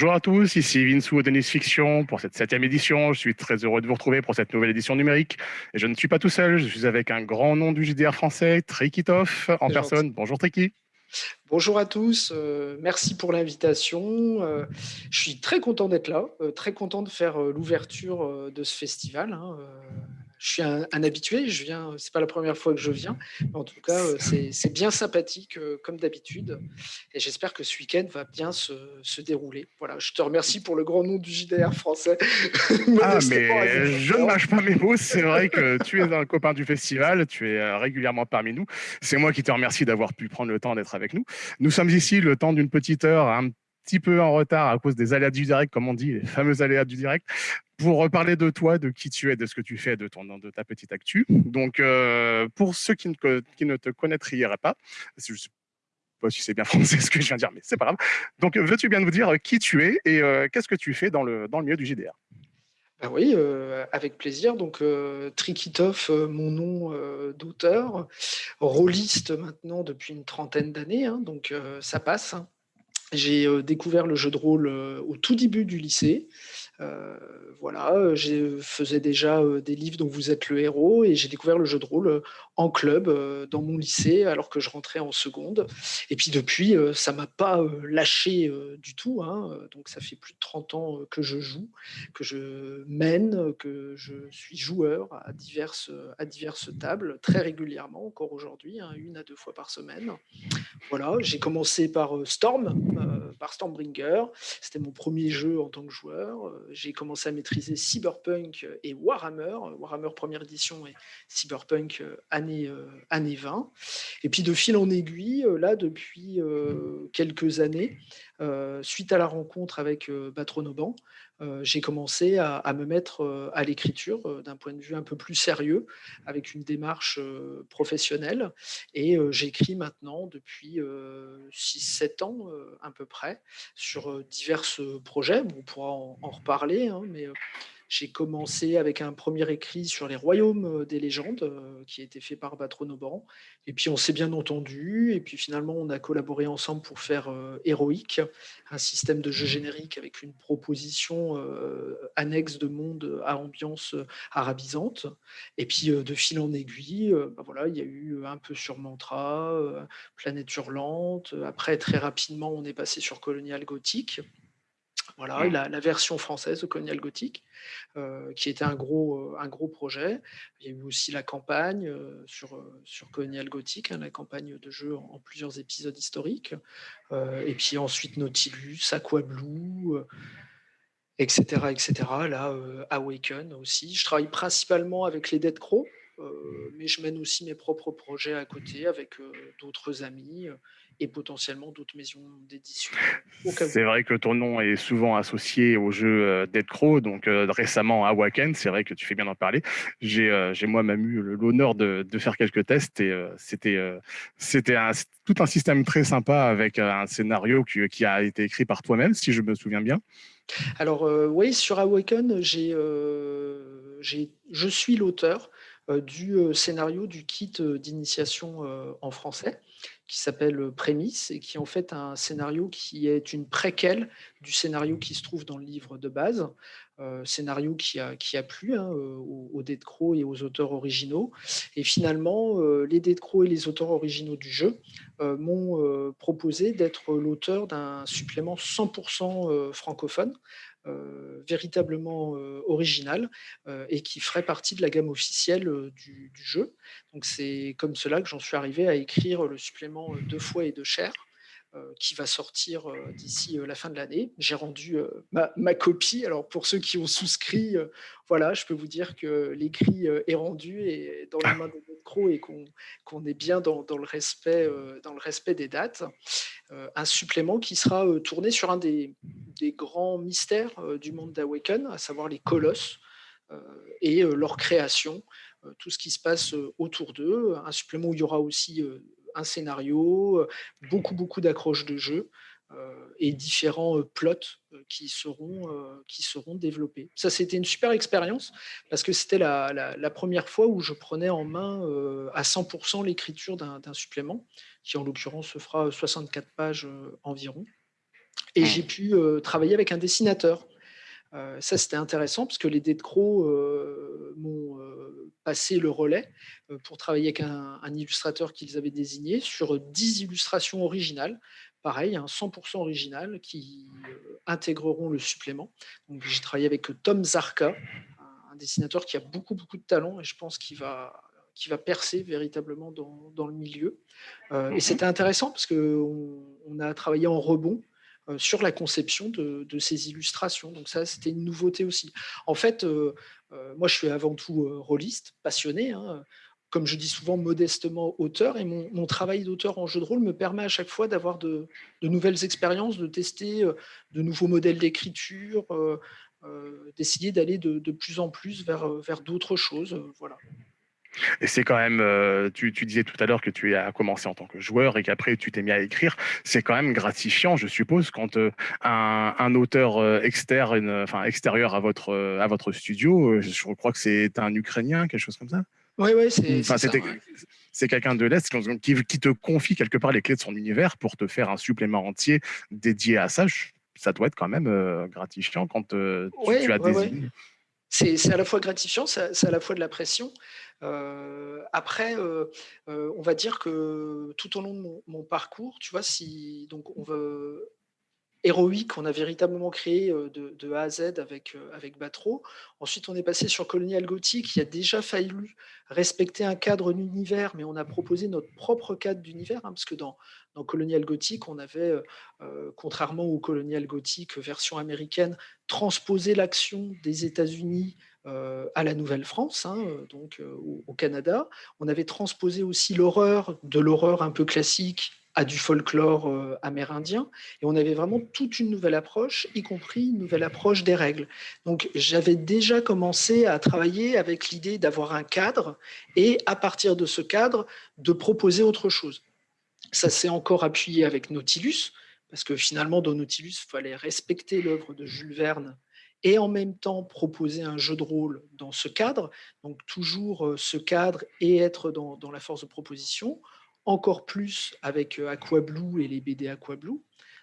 Bonjour à tous, ici Vinsou Denis Fiction pour cette septième édition. Je suis très heureux de vous retrouver pour cette nouvelle édition numérique. Et je ne suis pas tout seul, je suis avec un grand nom du JDR français, Trikitov, en personne. Bonjour Triki. Bonjour à tous, euh, merci pour l'invitation. Euh, je suis très content d'être là, euh, très content de faire l'ouverture de ce festival. Hein, je suis un, habitué, je viens, c'est pas la première fois que je viens, mais en tout cas, euh, c'est bien sympathique euh, comme d'habitude. Et j'espère que ce week-end va bien se, dérouler. Voilà, je te remercie pour le grand nom du JDR français. ah, mais je ne mâche pas mes mots. C'est vrai que tu es un copain du festival, tu es euh, régulièrement parmi nous. C'est moi qui te remercie d'avoir pu prendre le temps d'être avec nous. Nous sommes ici le temps d'une petite heure, un petit peu en retard à cause des aléas du direct, comme on dit, les fameux aléas du direct pour reparler de toi, de qui tu es, de ce que tu fais, de, ton, de ta petite actu. Donc, euh, pour ceux qui ne, te connaîtraient pas, je ne sais pas si c'est bien français ce que je viens de dire, mais c'est pas grave. Donc, veux-tu bien nous dire qui tu es et euh, qu'est-ce que tu fais dans le, milieu du JDR ben oui, euh, avec plaisir. Donc, Trikitov, mon nom d'auteur, rôliste maintenant depuis une trentaine d'années, hein, donc ça passe. Hein. J'ai découvert le jeu de rôle au tout début du lycée. Euh, voilà, je faisais déjà des livres dont vous êtes le héros et j'ai découvert le jeu de rôle en club dans mon lycée alors que je rentrais en seconde. Et puis depuis, ça m'a pas lâché du tout. Hein, donc ça fait plus de 30 ans que je joue, que je mène, que je suis joueur à diverses, à diverses tables très régulièrement encore aujourd'hui, hein, une à deux fois par semaine. Voilà, j'ai commencé par Storm, par Stormbringer. C'était mon premier jeu en tant que joueur j'ai commencé à maîtriser Cyberpunk et Warhammer, Warhammer première édition et Cyberpunk euh, année, euh, année 20. Et puis de fil en aiguille, euh, là, depuis quelques années, suite à la rencontre avec Batronoban, j'ai commencé à, me mettre à l'écriture d'un point de vue un peu plus sérieux, avec une démarche professionnelle. Et j'écris maintenant depuis 6-7 ans à peu près sur divers projets. on pourra en, reparler, hein, mais j'ai commencé avec un premier écrit sur les royaumes des légendes qui a été fait par Batronoban. Et puis on s'est bien entendu. Et puis finalement, on a collaboré ensemble pour faire Héroïque, un système de jeu générique avec une proposition annexe de monde à ambiance arabisante. Et puis de fil en aiguille, bah voilà, il y a eu un peu sur Mantra, Planète Hurlante. Après, très rapidement, on est passé sur Colonial Gothique. Voilà, mmh. la, version française de Colonial Gothic, euh, qui était un gros, euh, un gros projet. Il y a eu aussi la campagne euh, sur, sur Colonial Gothic, hein, la campagne de jeu en, plusieurs épisodes historiques. et puis ensuite Nautilus, Aquablue, etc., etc. Là, Awaken aussi. Je travaille principalement avec les Dead Crow, mais je mène aussi mes propres projets à côté avec d'autres amis et potentiellement d'autres maisons d'édition. C'est vrai que ton nom est souvent associé au jeu euh, Dead Crow, donc euh, récemment à Wacken, c'est vrai que tu fais bien d'en parler. J'ai euh, moi-même eu l'honneur de, faire quelques tests et c'était c'était tout un système très sympa avec un scénario qui, qui a été écrit par toi-même, si je me souviens bien. Alors oui, sur Awaken, j'ai, je suis l'auteur du scénario du kit d'initiation en français qui s'appelle Prémisse et qui est en fait un scénario qui est une préquelle du scénario qui se trouve dans le livre de base, euh, scénario qui a, qui a plu hein, aux, aux Dead Crow et aux auteurs originaux. Et finalement, euh, les Dead Crow et les auteurs originaux du jeu euh, m'ont proposé d'être l'auteur d'un supplément 100% francophone euh, véritablement euh, original euh, et qui ferait partie de la gamme officielle du, jeu. Donc c'est comme cela que j'en suis arrivé à écrire le supplément deux fois et deux chers euh, qui va sortir euh, d'ici euh, la fin de l'année. J'ai rendu ma, copie. Alors pour ceux qui ont souscrit, voilà, je peux vous dire que l'écrit est rendu et dans les mains de notre croc et qu'on est bien dans, le respect, dans le respect des dates. un supplément qui sera tourné sur un des grands mystères du monde d'Awaken, à savoir les colosses et leur création, tout ce qui se passe autour d'eux. Un supplément où il y aura aussi un scénario, beaucoup, beaucoup d'accroches de jeu et différents plots qui seront, qui seront développés. Ça, c'était une super expérience parce que c'était la, première fois où je prenais en main à 100% l'écriture d'un supplément, qui en l'occurrence se fera 64 pages environ. Et j'ai pu travailler avec un dessinateur. ça, c'était intéressant parce que les Dead Crow m'ont passé le relais pour travailler avec un, un illustrateur qu'ils avaient désigné sur 10 illustrations originales pareil, un 100% original qui euh, intégreront le supplément. J'ai travaillé avec Tom Zarka, un dessinateur qui a beaucoup beaucoup de talent et je pense qu'il va qui va percer véritablement dans, dans le milieu. Euh, et mhm. c'était intéressant parce qu'on on a travaillé en rebond euh, sur la conception de, ces illustrations. Donc ça, c'était une nouveauté aussi. En fait, moi, je suis avant tout rôliste, passionné. Hein comme je dis souvent modestement, auteur. Et mon, travail d'auteur en jeu de rôle me permet à chaque fois d'avoir de, nouvelles expériences, de tester euh, de nouveaux modèles d'écriture, euh, euh, d'essayer d'aller de, plus en plus vers, vers d'autres choses. voilà. Et c'est quand même, tu, disais tout à l'heure que tu as commencé en tant que joueur et qu'après tu t'es mis à écrire. C'est quand même gratifiant, je suppose, quand un, auteur externe, enfin extérieur à votre, à votre studio, je crois que c'est un Ukrainien, quelque chose comme ça oui, oui, c'est C'est quelqu'un de l'Est qui, te confie quelque part les clés de son univers pour te faire un supplément entier dédié à ça. Ça doit être quand même euh, gratifiant quand euh, tu, as des C'est à la fois gratifiant, c'est à la fois de la pression. Euh, après, on va dire que tout au long de mon, parcours, tu vois, donc on héroïque qu'on a véritablement créé de, A à Z avec, avec Batro. Ensuite, on est passé sur Colonial Gothic, qui a déjà fallu respecter un cadre d'univers, mais on a proposé notre propre cadre d'univers, hein, parce que dans Colonial Gothic, on avait, contrairement au Colonial Gothic version américaine, transposé l'action des États-Unis à la Nouvelle-France, hein, donc au, Canada. On avait transposé aussi l'horreur, de l'horreur un peu classique à du folklore euh, amérindien. Et on avait vraiment toute une nouvelle approche, y compris une nouvelle approche des règles. Donc j'avais déjà commencé à travailler avec l'idée d'avoir un cadre et à partir de ce cadre, de proposer autre chose. Ça s'est encore appuyé avec Nautilus, parce que finalement, dans Nautilus, il fallait respecter l'œuvre de Jules Verne et en même temps proposer un jeu de rôle dans ce cadre, donc toujours euh, ce cadre et être dans, la force de proposition encore plus avec euh, Aquablue et les BD Aquablue.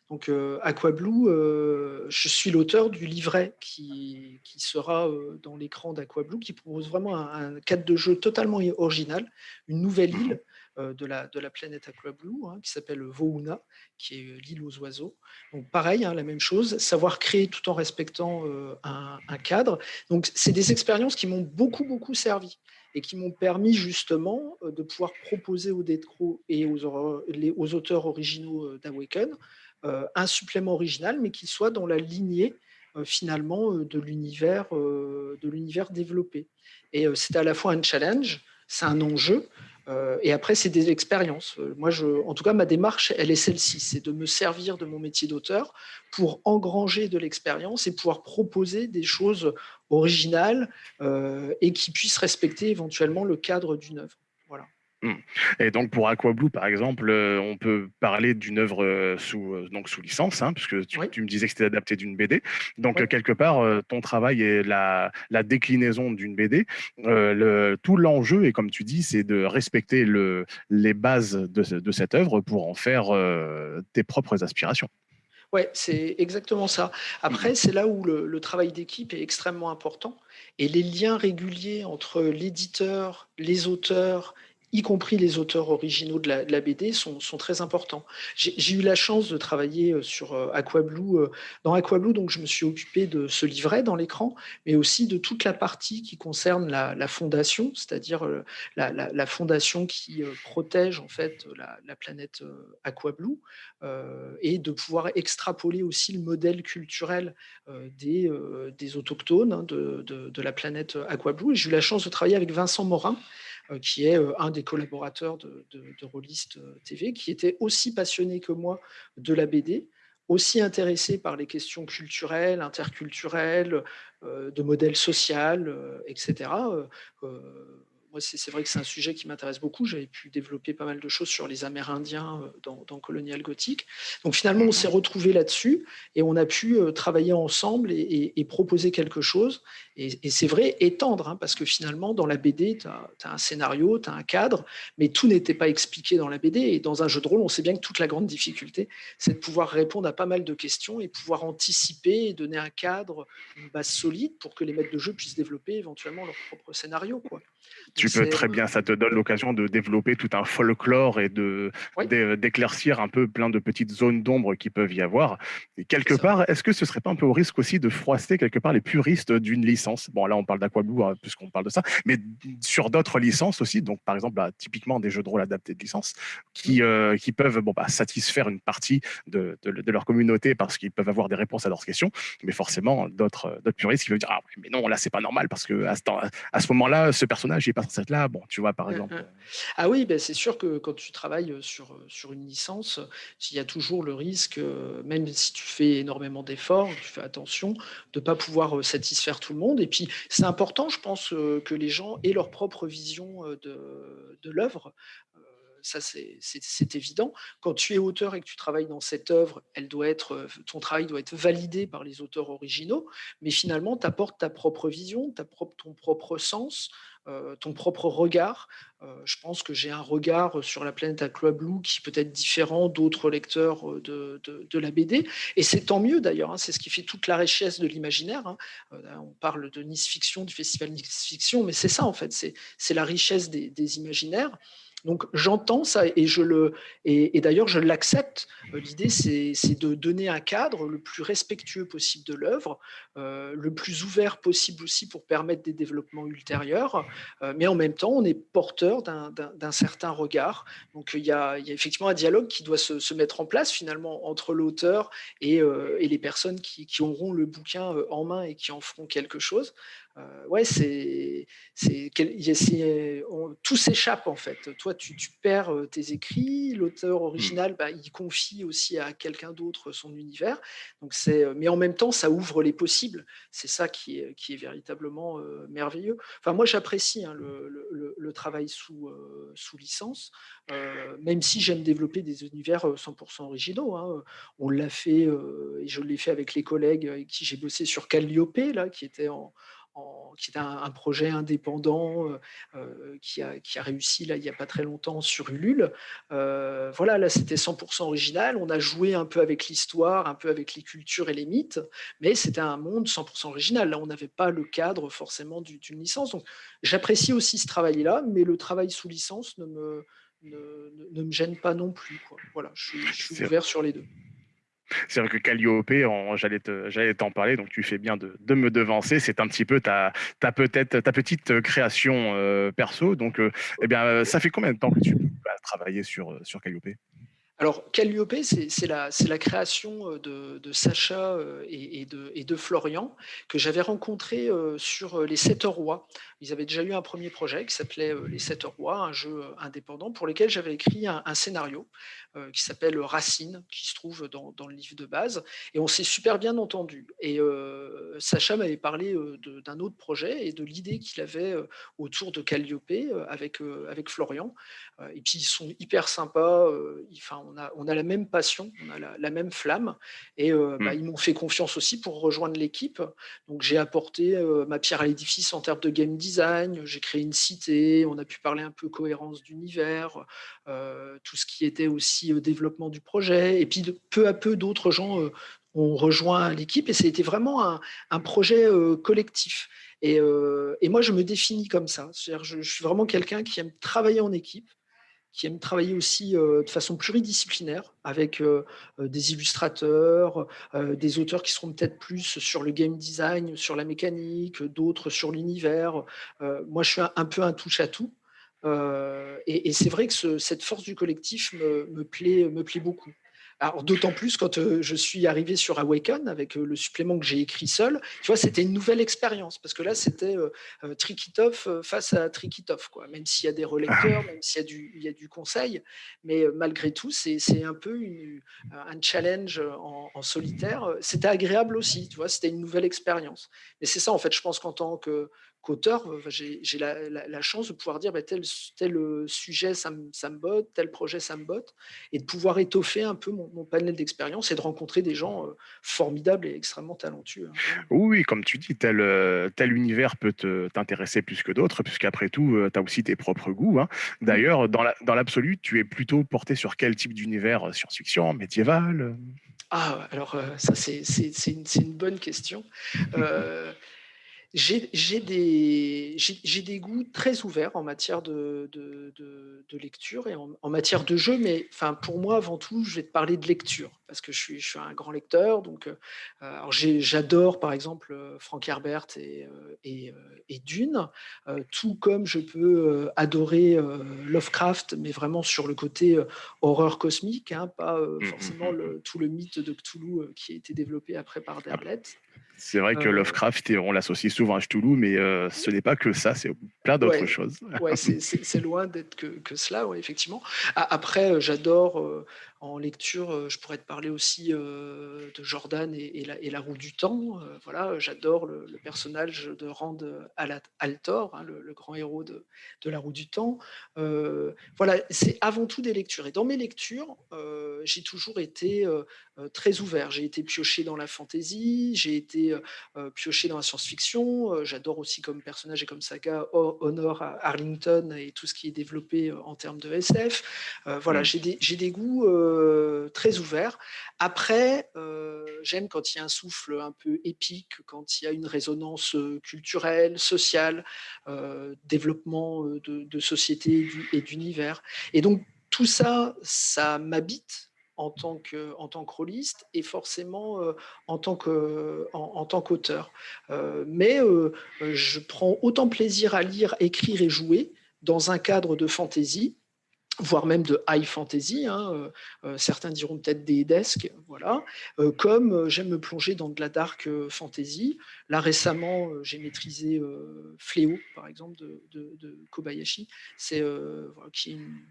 Donc euh, Aquablue, euh, je suis l'auteur du livret qui, qui sera dans l'écran d'Aquablue, qui propose vraiment un, cadre de jeu totalement original, une nouvelle île de, la, de la planète Aquablue, hein, qui s'appelle Vouna, qui est l'île aux oiseaux. Donc pareil, hein, la même chose, savoir créer tout en respectant un, un, cadre. Donc c'est des expériences qui m'ont beaucoup, beaucoup servi et qui m'ont permis justement euh, de pouvoir proposer aux Détro et aux, aux, auteurs originaux euh, d'Awaken euh, un supplément original, mais qui soit dans la lignée finalement de l'univers de développé. Et c'est à la fois un challenge, c'est un enjeu, euh, et après, c'est des expériences. Euh, moi, je, en tout cas, ma démarche, elle est celle-ci, c'est de me servir de mon métier d'auteur pour engranger de l'expérience et pouvoir proposer des choses originales euh, et qui puissent respecter éventuellement le cadre d'une œuvre. Mmh. Et donc pour Aquablue, par exemple, euh, on peut parler d'une œuvre euh, sous, euh, donc sous licence, hein, puisque tu, tu, me disais que c'était adapté d'une BD. Donc quelque part, ton travail est la, la déclinaison d'une BD. Le, tout l'enjeu, et comme tu dis, c'est de respecter le, les bases de, de, cette œuvre pour en faire tes propres aspirations. Oui, c'est exactement ça. Après, c'est là où le, le travail d'équipe est extrêmement important et les liens réguliers entre l'éditeur, les auteurs y compris les auteurs originaux de la, BD, sont, très importants. J'ai eu la chance de travailler euh, sur euh, Aquablue. Euh, dans Aquablue, donc, je me suis occupé de ce livret dans l'écran, mais aussi de toute la partie qui concerne la, fondation, c'est-à-dire la, fondation qui protège en fait la, planète Aquablue, et de pouvoir extrapoler aussi le modèle culturel des, autochtones hein, de, de, la planète Aquablue. J'ai eu la chance de travailler avec Vincent Morin, qui est euh, un des collaborateurs de, de, euh, TV, qui était aussi passionné que moi de la BD, aussi intéressé par les questions culturelles, interculturelles, de modèles social, etc. c'est vrai que c'est un sujet qui m'intéresse beaucoup. J'avais pu développer pas mal de choses sur les Amérindiens dans, dans Colonial Gothic. Donc finalement, on s'est retrouvés là-dessus et on a pu travailler ensemble et, proposer quelque chose. Et, c'est vrai, étendre, hein, parce que finalement, dans la BD, tu as, as, un scénario, tu as un cadre, mais tout n'était pas expliqué dans la BD. Et dans un jeu de rôle, on sait bien que toute la grande difficulté, c'est de pouvoir répondre à pas mal de questions et pouvoir anticiper et donner un cadre, une base solide pour que les maîtres de jeu puissent développer éventuellement leur propre scénario. Quoi. Tu peux très bien, ça te donne l'occasion de développer tout un folklore et de d'éclaircir un peu plein de petites zones d'ombre qui peuvent y avoir. Et quelque part, est-ce que ce serait pas un peu au risque aussi de froisser quelque part les puristes d'une licence? Bon, là, on parle d'Aquablue hein, puisqu'on parle de ça, mais sur d'autres licences aussi, donc par exemple, bah, typiquement des jeux de rôle adaptés de licence, qui, euh, qui peuvent bon, bah, satisfaire une partie de, de, leur communauté parce qu'ils peuvent avoir des réponses à leurs questions, mais forcément, d'autres puristes qui veulent dire, ah, mais non, là, c'est pas normal parce que à ce, à ce moment-là, ce personnage, est pas être là. Bon, tu vois, par exemple. Ah oui, ben, c'est sûr que quand tu travailles sur, sur une licence, il y a toujours le risque, même si tu fais énormément d'efforts, tu fais attention, de ne pas pouvoir satisfaire tout le monde. Et puis, c'est important, je pense, que les gens aient leur propre vision de, de l'œuvre ça c'est évident. Quand tu es auteur et que tu travailles dans cette œuvre, elle doit être, euh, ton travail doit être validé par les auteurs originaux, mais finalement, tu apportes ta propre vision, ta propre, ton propre sens, euh, ton propre regard. Euh, je pense que j'ai un regard sur la planète à Club Blue qui peut être différent d'autres lecteurs de, de, la BD, et c'est tant mieux d'ailleurs, hein, c'est ce qui fait toute la richesse de l'imaginaire. Hein. on parle de Nice Fiction, du festival Nice Fiction, mais c'est ça en fait, c'est la richesse des, des imaginaires. Donc j'entends ça et je le et, d'ailleurs je l'accepte. Euh, l'idée c'est de donner un cadre le plus respectueux possible de l'œuvre, euh, le plus ouvert possible aussi pour permettre des développements ultérieurs, euh, mais en même temps on est porteur d'un certain regard. Donc il y, a, il y, a, effectivement un dialogue qui doit se, se mettre en place finalement entre l'auteur et, et, les personnes qui, qui, auront le bouquin en main et qui en feront quelque chose. Euh, ouais, c'est, tout s'échappe en fait. Toi, tu, perds euh, tes écrits, l'auteur original, bah, il confie aussi à quelqu'un d'autre son univers. Donc c'est, euh, mais en même temps, ça ouvre les possibles. C'est ça qui est, qui est véritablement merveilleux. Enfin, moi, j'apprécie hein, le, le, travail sous, sous licence, même si j'aime développer des univers 100% originaux. Hein. On l'a fait, et je l'ai fait avec les collègues avec qui j'ai bossé sur Calliope, là, qui était en qui est un, projet indépendant euh, euh, qui, a, qui, a, réussi là, il n'y a pas très longtemps sur Ulule. Euh, voilà, là c'était 100% original. On a joué un peu avec l'histoire, un peu avec les cultures et les mythes, mais c'était un monde 100% original. Là, on n'avait pas le cadre forcément d'une licence. Donc j'apprécie aussi ce travail-là, mais le travail sous licence ne me, ne, me gêne pas non plus. Voilà, je suis ouvert sur les deux. C'est vrai que Calliope, j'allais t'en parler, donc tu fais bien de, me devancer. C'est un petit peu ta, ta, ta petite création euh, perso. Donc, euh, eh bien, ça fait combien de temps que tu as travaillé sur, sur Calliope? Alors, Calliope, c'est la, création euh, de, Sacha euh, et, de, Florian que j'avais rencontré euh, sur Les Sept Rois. Ils avaient déjà eu un premier projet qui s'appelait Les Sept Rois, un jeu indépendant pour lequel j'avais écrit un, scénario qui s'appelle Racine, qui se trouve dans, le livre de base. Et on s'est super bien entendu. Et Sacha m'avait parlé d'un autre projet et de l'idée qu'il avait autour de Calliope avec, avec Florian. et puis, ils sont hyper sympas. On a, la même passion, on a la, même flamme. Et euh, bah, mmh. ils m'ont fait confiance aussi pour rejoindre l'équipe. Donc j'ai apporté euh, ma pierre à l'édifice en termes de game design. J'ai créé une cité. On a pu parler un peu cohérence d'univers, euh, tout ce qui était aussi développement du projet. Et puis peu à peu, d'autres gens ont rejoint l'équipe. Et été vraiment un, projet collectif. Et, moi, je me définis comme ça. Je, je suis vraiment quelqu'un qui aime travailler en équipe qui aiment travailler aussi euh, de façon pluridisciplinaire avec euh, euh, des illustrateurs, des auteurs qui seront peut-être plus sur le game design, sur la mécanique, d'autres sur l'univers. moi, je suis un, peu un touche-à-tout. et, c'est vrai que cette force du collectif me, plaît, me plaît beaucoup. Alors d'autant plus quand euh, je suis arrivé sur Awaken avec euh, le supplément que j'ai écrit seul, tu vois, c'était une nouvelle expérience parce que là c'était euh, Trikitov face à Trikitov, quoi. Même s'il y a des relecteurs, même s'il y a du, il y a du conseil, mais malgré tout c'est un peu un challenge en, en solitaire. C'était agréable aussi, tu vois, c'était une nouvelle expérience. Mais c'est ça en fait, je pense qu'en tant que qu'auteur, j'ai la, chance de pouvoir dire bah, tel, tel sujet, ça me, ça me botte, tel projet, ça me botte, et de pouvoir étoffer un peu mon, panel d'expérience et de rencontrer des gens formidables et extrêmement talentueux. Hein. Oui, comme tu dis, tel, tel univers peut t'intéresser plus que d'autres, puisqu'après tout, tu as aussi tes propres goûts. Hein. Mmh. D'ailleurs, dans l'absolu, tu es plutôt porté sur quel type d'univers Science-fiction, médiéval Ah, alors ça, c'est une, une, bonne question. Euh, j'ai des, des, goûts très ouverts en matière de, de, de, lecture et en, matière de jeu, mais enfin, pour moi, avant tout, je vais te parler de lecture, parce que je suis, je suis un grand lecteur. Donc, euh, j'adore, par exemple, euh, Frank Herbert et, euh, et, et Dune, tout comme je peux adorer Lovecraft, mais vraiment sur le côté horreur cosmique, hein, pas mmh, mmh, forcément mmh, le, tout le mythe de Cthulhu qui a été développé après par ah Derleth. C'est vrai que Lovecraft, on l'associe souvent à Cthulhu, mais ce n'est pas que ça, c'est plein d'autres choses. Ouais, c'est loin d'être que, que, cela, ouais, effectivement. Après, j'adore en lecture, euh, je pourrais te parler aussi euh, de Jordan et, la, roue du temps. Euh, voilà, j'adore le, personnage de Rand Altor, hein, le, grand héros de, la roue du temps. voilà, c'est avant tout des lectures. Et dans mes lectures, j'ai toujours été très ouvert. J'ai été pioché dans la fantasy, j'ai été pioché dans la science-fiction. J'adore aussi comme personnage et comme saga Honor Arlington et tout ce qui est développé en termes de SF. voilà, mmh. j'ai des, des, goûts euh, très ouvert. Après, euh, j'aime quand il y a un souffle un peu épique, quand il y a une résonance euh, culturelle, sociale, développement de, société et d'univers. Et donc, tout ça, ça m'habite en tant que en tant que rôliste et forcément en tant que en, tant qu'auteur. mais je prends autant plaisir à lire, écrire et jouer dans un cadre de fantaisie voire même de high fantasy, hein, euh, euh, certains diront peut-être des desks, voilà. Euh, comme j'aime me plonger dans de la dark fantasy. Là récemment, j'ai maîtrisé Fléau, par exemple, de, Kobayashi, c'est qui est une,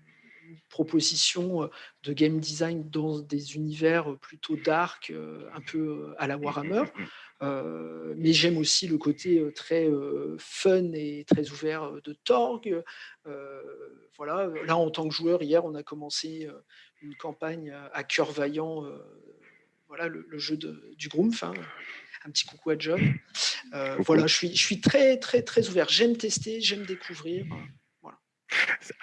proposition de game design dans des univers plutôt dark, un peu à la Warhammer. Mmh, mmh, mmh. mais j'aime aussi le côté très fun et très ouvert de Torg, voilà, là, en tant que joueur, hier, on a commencé une campagne à cœur vaillant, voilà, le, jeu du Groomf. Hein, un petit coucou à John. voilà, je suis, je suis très, très, très ouvert. J'aime tester, j'aime découvrir.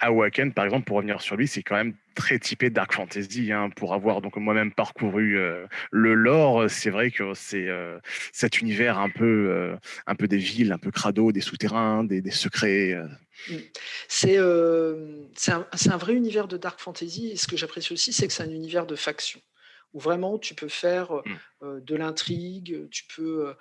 Awaken, par exemple, pour revenir sur lui, c'est quand même très typé Dark Fantasy. Hein, pour avoir donc moi-même parcouru euh, le lore, c'est vrai que c'est euh, cet univers un peu, euh, un peu des villes, un peu crado, des souterrains, des, secrets. Mm. C'est un, un, vrai univers de Dark Fantasy. Et ce que j'apprécie aussi, c'est que c'est un univers de faction où vraiment tu peux faire mmh. de l'intrigue, tu peux.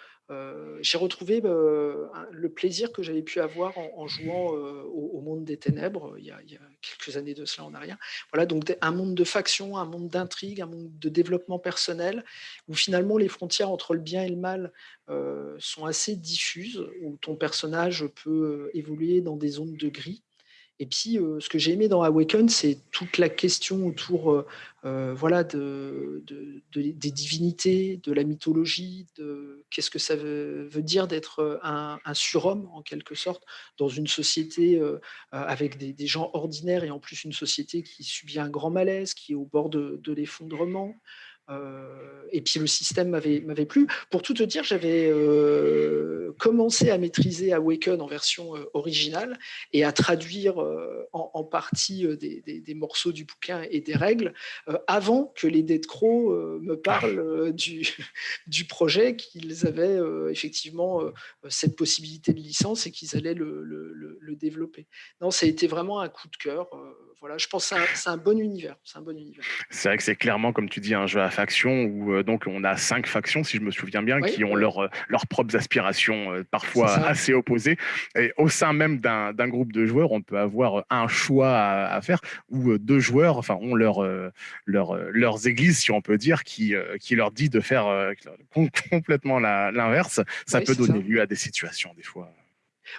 J'ai retrouvé le plaisir que j'avais pu avoir en, jouant au, monde des ténèbres il y, a, quelques années de cela en arrière. Voilà, donc un monde de faction, un monde d'intrigue, un monde de développement personnel, où finalement les frontières entre le bien et le mal sont assez diffuses, où ton personnage peut évoluer dans des zones de gris. Et puis, ce que j'ai aimé dans Awaken, c'est toute la question autour voilà, de, des divinités, de la mythologie, de qu'est-ce que ça veut, dire d'être un, surhomme, en quelque sorte, dans une société avec des, gens ordinaires et en plus une société qui subit un grand malaise, qui est au bord de l'effondrement. Euh, et puis le système m'avait plu. Pour tout te dire, j'avais euh, commencé à maîtriser Awaken en version euh, originale et à traduire en, partie des, morceaux du bouquin et des règles avant que les Dead Crow me parlent du, projet, qu'ils avaient effectivement cette possibilité de licence et qu'ils allaient le, développer. Non, ça a été vraiment un coup de cœur. voilà, je pense que c'est un, bon univers. C'est un bon univers. C'est vrai que c'est clairement, comme tu dis, un jeu à factions où euh, donc on a cinq factions, si je me souviens bien, qui ont leur, euh, leurs propres aspirations euh, parfois assez opposées. Et au sein même d'un groupe de joueurs, on peut avoir un choix à, faire où deux joueurs enfin, ont leur, leur, leurs églises, si on peut dire, qui, qui leur dit de faire complètement l'inverse. Ça peut donner lieu à des situations des fois.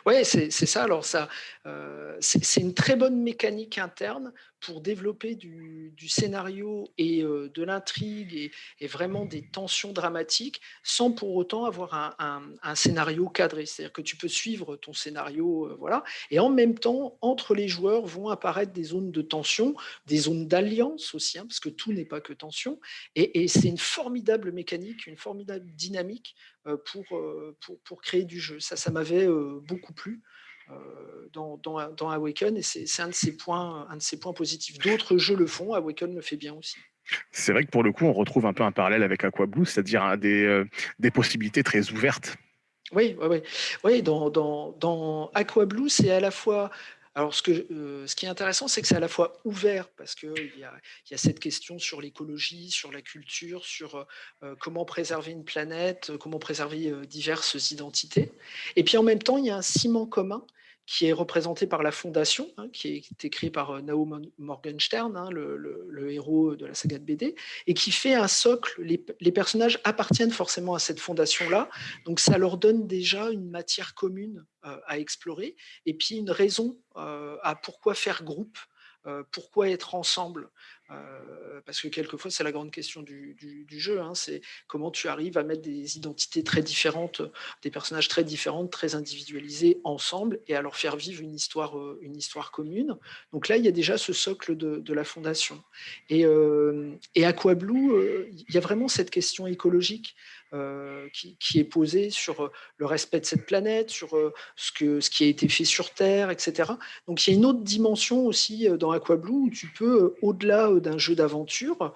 Ouais, c'est ça. Alors ça, c'est une très bonne mécanique interne pour développer du scénario et heu, de l'intrigue et vraiment des tensions dramatiques, sans pour autant avoir un scénario cadré. C'est-à-dire que tu peux suivre ton scénario, heu, voilà et en même temps, entre les joueurs vont apparaître des zones de tension, des zones d'alliance aussi, hein, parce que tout n'est pas que tension et c'est une formidable mécanique, une formidable dynamique heu, pour, pour pour créer du jeu. Ça, ça m'avait, beaucoup plu, dans dans dans Awaken et c'est un de ses points un de ses points positifs. D'autres jeux le font, Awaken le fait bien aussi. C'est vrai que pour le coup, on retrouve un peu un parallèle avec Aquablue, c'est-à-dire, hein, des, heu, des possibilités très ouvertes. Oui, ouais, ouais. Oui, dans dans dans Aquablue, c'est à la fois alors heu, ce qui est intéressant, c'est que c'est à la fois ouvert parce qu'il y a cette question sur l'écologie, sur la culture, sur, heu heu, comment préserver une planète, comment préserver, diverses identités. Et puis en même temps, il y a un ciment commun qui est représenté par la Fondation, hein, qui est écrit par, heu, Nao Morgenstern, hein, le héros de la saga de BD et qui fait un socle. Les personnages appartiennent forcément à cette fondation-là, donc ça leur donne déjà une matière commune, heu, à explorer et puis une raison, à pourquoi faire groupe, pourquoi être ensemble. Heu, parce que quelquefois, c'est la grande question du jeu, hein, c'est comment tu arrives à mettre des identités très différentes, des personnages très différents, très individualisés ensemble et à leur faire vivre une histoire, heu, une histoire commune. Donc là, il y a déjà ce socle de la fondation et hem et il y a vraiment cette question écologique, heu, qui qui est posée sur, heu, le respect de cette planète, sur, heu, ce que ce qui a été fait sur Terre et cetera. Donc il y a une autre dimension aussi, dans Aquablue où tu peux, au-delà, d'un jeu d'aventure,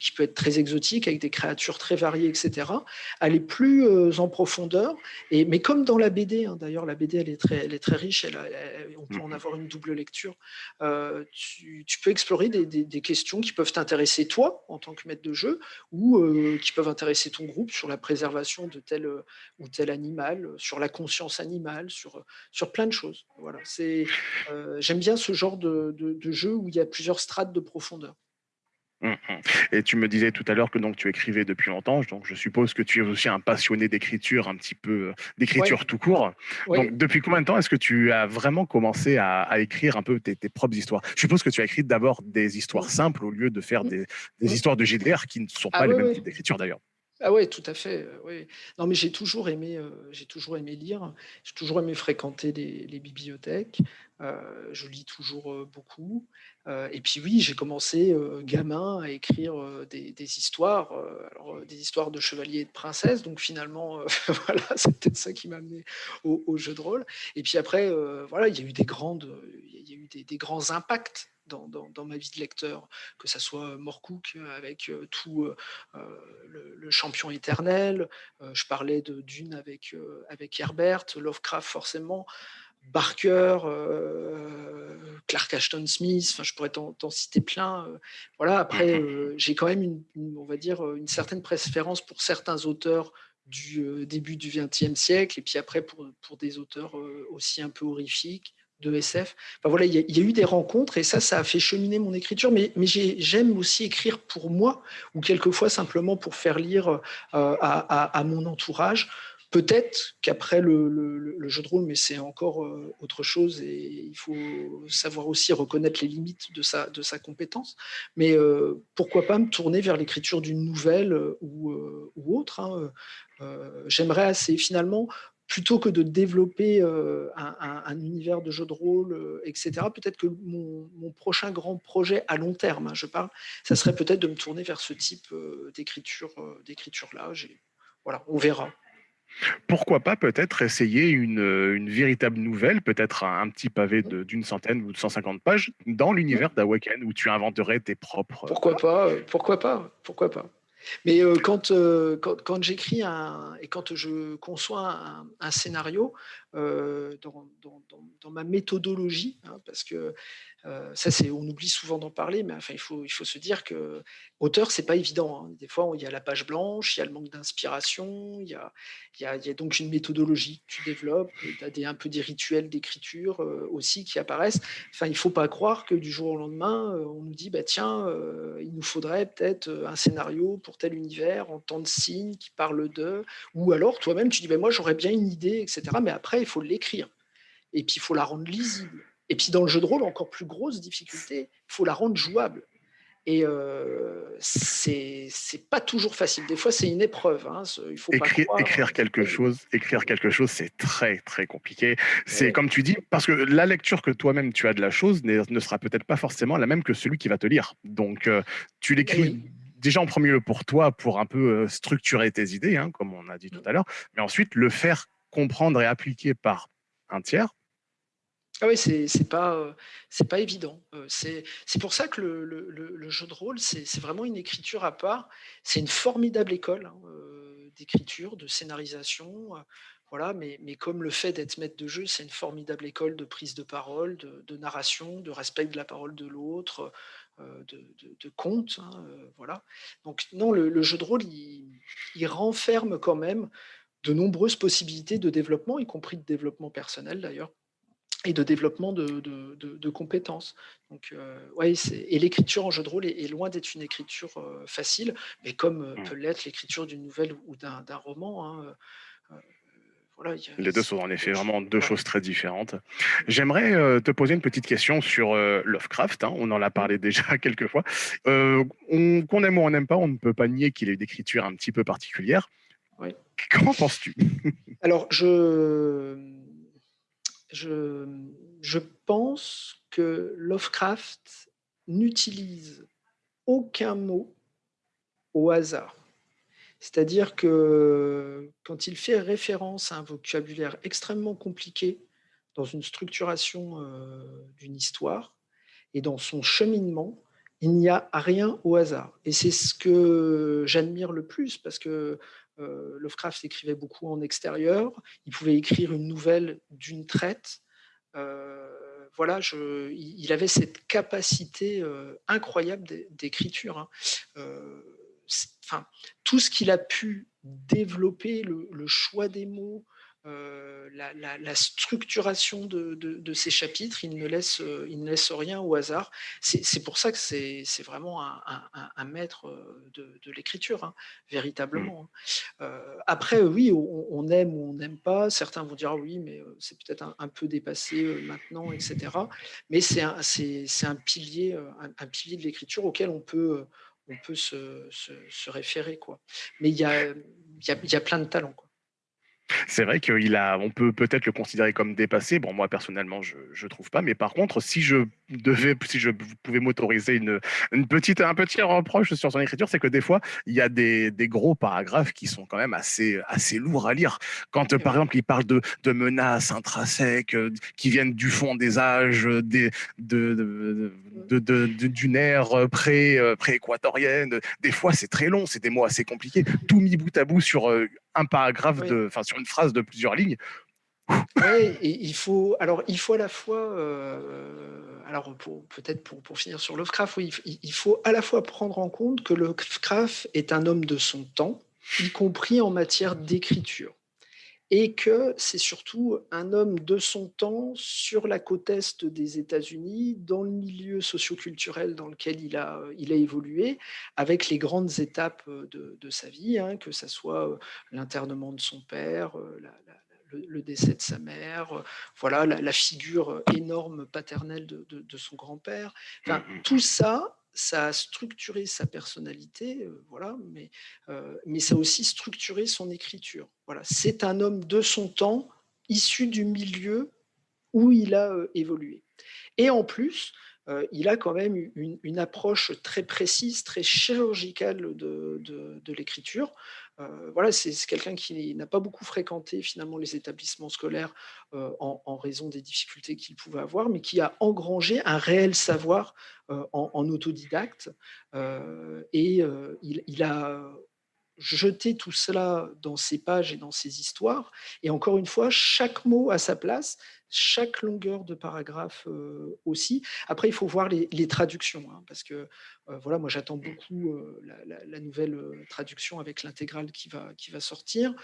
qui peut être très exotique avec des créatures très variées et cetera, aller plus, en profondeur et mais comme dans la BD, hein, d'ailleurs la BD elle est très elle est très riche, elle on peut en mh. avoir une double lecture. Tu tu peux explorer des des des questions qui peuvent t'intéresser toi, en tant que maître de jeu ou, qui peuvent intéresser ton groupe sur la préservation de tel, heu, ou tel animal, heu, sur la conscience animale, sur, heu, sur plein de choses. Voilà, c'est, j'aime bien ce genre de de de jeu où il y a plusieurs strates de profondeur. Mmh mh et tu me disais tout à l'heure que donc tu écrivais depuis longtemps, donc je suppose que tu es aussi un passionné d'écriture un petit peu, Ouais, d'écriture tout court. Donc depuis combien de temps est-ce que tu as vraiment commencé à à écrire un peu tes tes propres histoires? Je suppose que tu as écrit d'abord des histoires simples au lieu de faire des des histoires de JDR qui ne sont Ah pas les ouais, mêmes types d'écriture d'ailleurs. Ah ouais, tout à fait, heu, oui. Non, mais j'ai toujours aimé, heu, j'ai toujours aimé lire. J'ai toujours aimé fréquenter les bibliothèques. Heu, je lis toujours, beaucoup. Et puis oui, j'ai commencé, gamin à écrire, des histoires, alors, des histoires de chevaliers et de princesses. Donc finalement, voilà, c'est peut-être ça qui m'a amené au jeu de rôle. Et puis après, voilà, il y a eu des grandes, il y a eu des grands impacts dans dans dans ma vie de lecteur, que ça soit, heu, avec, tout, le le champion éternel, je parlais de Dune avec, Herbert, Lovecraft forcément, Barker, Clark Ashton Smith, enfin je pourrais t'en citer plein, voilà. Après, j'ai quand même une une on va dire, une certaine préférence pour certains auteurs du, début du XXe siècle et puis après pour, pour des auteurs, aussi un peu horrifiques, de SF. Enfin voilà, il y a eu des rencontres et ça, ça a fait cheminer mon écriture, mais mais j'ai j'aime aussi écrire pour moi ou quelquefois simplement pour faire lire, heu, à mon entourage. Peut-être qu'après le jeu de rôle, mais c'est encore, heu, autre chose et il faut savoir aussi reconnaître les limites de sa compétence. Mais, heu, pourquoi pas me tourner vers l'écriture d'une nouvelle, ou, autre, hein, j'aimerais assez finalement, plutôt que de développer, heu, un un un univers de jeu de rôle, heu, et cetera, peut-être que mon mon prochain grand projet à long terme, hein, je parle, ça serait peut-être de me tourner vers ce type, heu, d'écriture, d'écriture-là. Voilà, on verra. Pourquoi pas peut-être essayer une, véritable nouvelle, peut-être un un petit pavé d'une centaine ou de 150 pages dans l'univers d'Awaken où tu inventerais tes propres, Pourquoi pas, pourquoi pas, pourquoi pas. Mais, quand, heu, quand quand j'écris et quand je conçois un scénario, heu, dans ma méthodologie, hein, parce que Heu, ça, on oublie souvent d'en parler, mais enfin, il faut se dire que auteur, c'est pas évident, hein. Des fois, il y a la page blanche, il y a le manque d'inspiration, il y a donc une méthodologie que tu développes, tu as des un peu des rituels d'écriture, heu, aussi qui apparaissent. Enfin, il faut pas croire que du jour au lendemain, on nous dit: «Bah, tiens, il nous faudrait peut-être, un scénario pour tel univers en tant de signes qui parle de» ou alors toi-même tu dis: «Beh, moi, j'aurais bien une idée» et cetera, mais après il faut l'écrire et puis il faut la rendre lisible. Et puis dans le jeu de rôle, encore plus grosse difficulté, il faut la rendre jouable. Et heu, c'est pas toujours facile. Des fois, c'est une épreuve, hein, il faut Écrire écrire quelque chose écrire quelque chose, c'est très, très compliqué. C'est Ouais. comme tu dis, parce que la lecture que toi-même tu as de la chose ne sera peut-être pas forcément la même que celui qui va te lire. Donc heu, tu l'écris Oui. déjà en 1er lieu pour toi, pour un peu, heu, structurer tes idées, hein, comme on a dit tout à l'heure, mais ensuite le faire comprendre et appliquer par un tiers Ah oui, c'est pas, c'est pas évident. Heu, c'est pour ça que le jeu de rôle, c'est vraiment une écriture à part. C'est une formidable école, hein, heu, d'écriture, de scénarisation, voilà, mais mais comme le fait d'être maître de jeu, c'est une formidable école de prise de parole, de narration, de respect de la parole de l'autre, de conte, hein, voilà. Donc non, le jeu de rôle, il renferme quand même de nombreuses possibilités de développement, y compris de développement personnel d'ailleurs et de développement de de de de compétences. Donc heu, ouais, et l'écriture en jeu de rôle est est loin d'être une écriture, heu, facile, mais comme, heu, Mmh. peut l'être l'écriture d'une nouvelle ou d'un roman, hein, voilà, y a Les 2 c'est sont en effet vraiment 2 ouais. choses très différentes. Mmh. J'aimerais, te poser une petite question sur, Lovecraft, hein, on en a Mmh. parlé déjà quelques fois. Qu'on aime ou on n'aime pas, on ne peut pas nier qu'il ait une écriture un petit peu particulière. Oui. Qu'en penses-tu? Alors je, je, je pense que Lovecraft n'utilise aucun mot au hasard. C'est-à-dire que quand il fait référence à un vocabulaire extrêmement compliqué dans une structuration, heu, d'une histoire et dans son cheminement, il n'y a rien au hasard et c'est ce que j'admire le plus parce que, Lovecraft écrivait beaucoup en extérieur. Il pouvait écrire une nouvelle d'une traite. Heu, voilà, il avait cette capacité, heu, incroyable d'é d'écriture, hein. Enfin, tout ce qu'il a pu développer, le choix des mots, heu, la la la structuration de de de ses chapitres, il ne laisse, heu, il ne laisse rien au hasard. C'est pour ça que c'est vraiment un un un un maître, heu, de de l'écriture, hein, véritablement. Heu, après, oui, on on aime ou on n'aime pas. Certains vont dire: «Ah oui, mais c'est peut-être un un peu dépassé, maintenant» et cetera. Mais c'est un pilier, un pilier de l'écriture auquel on peut, heu, on peut se se se référer, quoi. Mais il y a, hem, il y a il y a plein de talents, quoi. C'est vrai qu'il a on peut peut-être le considérer comme dépassé. Bon, moi personnellement, je je trouve pas, mais par contre, si je devais si je pouvais m'autoriser une une petite un petit reproche sur son écriture, c'est que des fois, il y a des des gros paragraphes qui sont quand même assez assez lourds à lire. Quand, par exemple, il parle de de menaces intrinsèques, heu, qui viennent du fond des âges, heu, des de de d'une ère, pré, heu, pré-équatorienne. Des fois, c'est très long, c'est des mots assez compliqués. Tout mis bout à bout sur, un paragraphe Oui. de sur une phrase de plusieurs lignes. Et il faut alors il faut à la fois, heu, alors peut-être pour pour finir sur Lovecraft, oui, il faut à la fois prendre en compte que Lovecraft est un homme de son temps, y compris en matière d'écriture et que c'est surtout un homme de son temps sur la côte est des États-Unis, dans le milieu socio-culturel dans lequel il a, il a évolué, avec les grandes étapes, de de sa vie, hein, que ça soit, heu, l'internement de son père, la la le le décès de sa mère, heu, voilà, la la figure, énorme paternelle de de de son grand-père. Enfin, mh tout mh. ça, ça a structuré sa personnalité, heu, voilà, mais heu, mais ça a aussi structuré son écriture. Voilà, c'est un homme de son temps, issu du milieu où il a, évolué et en plus, il a quand même une une approche très précise, très chirurgicale de de de l'écriture. Heu, voilà, c'est quelqu'un qui n'a pas beaucoup fréquenté finalement les établissements scolaires, heu, en raison des difficultés qu'il pouvait avoir, mais qui a engrangé un réel savoir, heu, en autodidacte, et il a jeté tout cela dans ses pages et dans ses histoires et encore une fois, chaque mot à sa place. Chaque longueur de paragraphe aussi. Après, il faut voir les, traductions, hein, parce que voilà, moi j'attends beaucoup la, nouvelle traduction avec l'intégrale qui va, qui va sortir.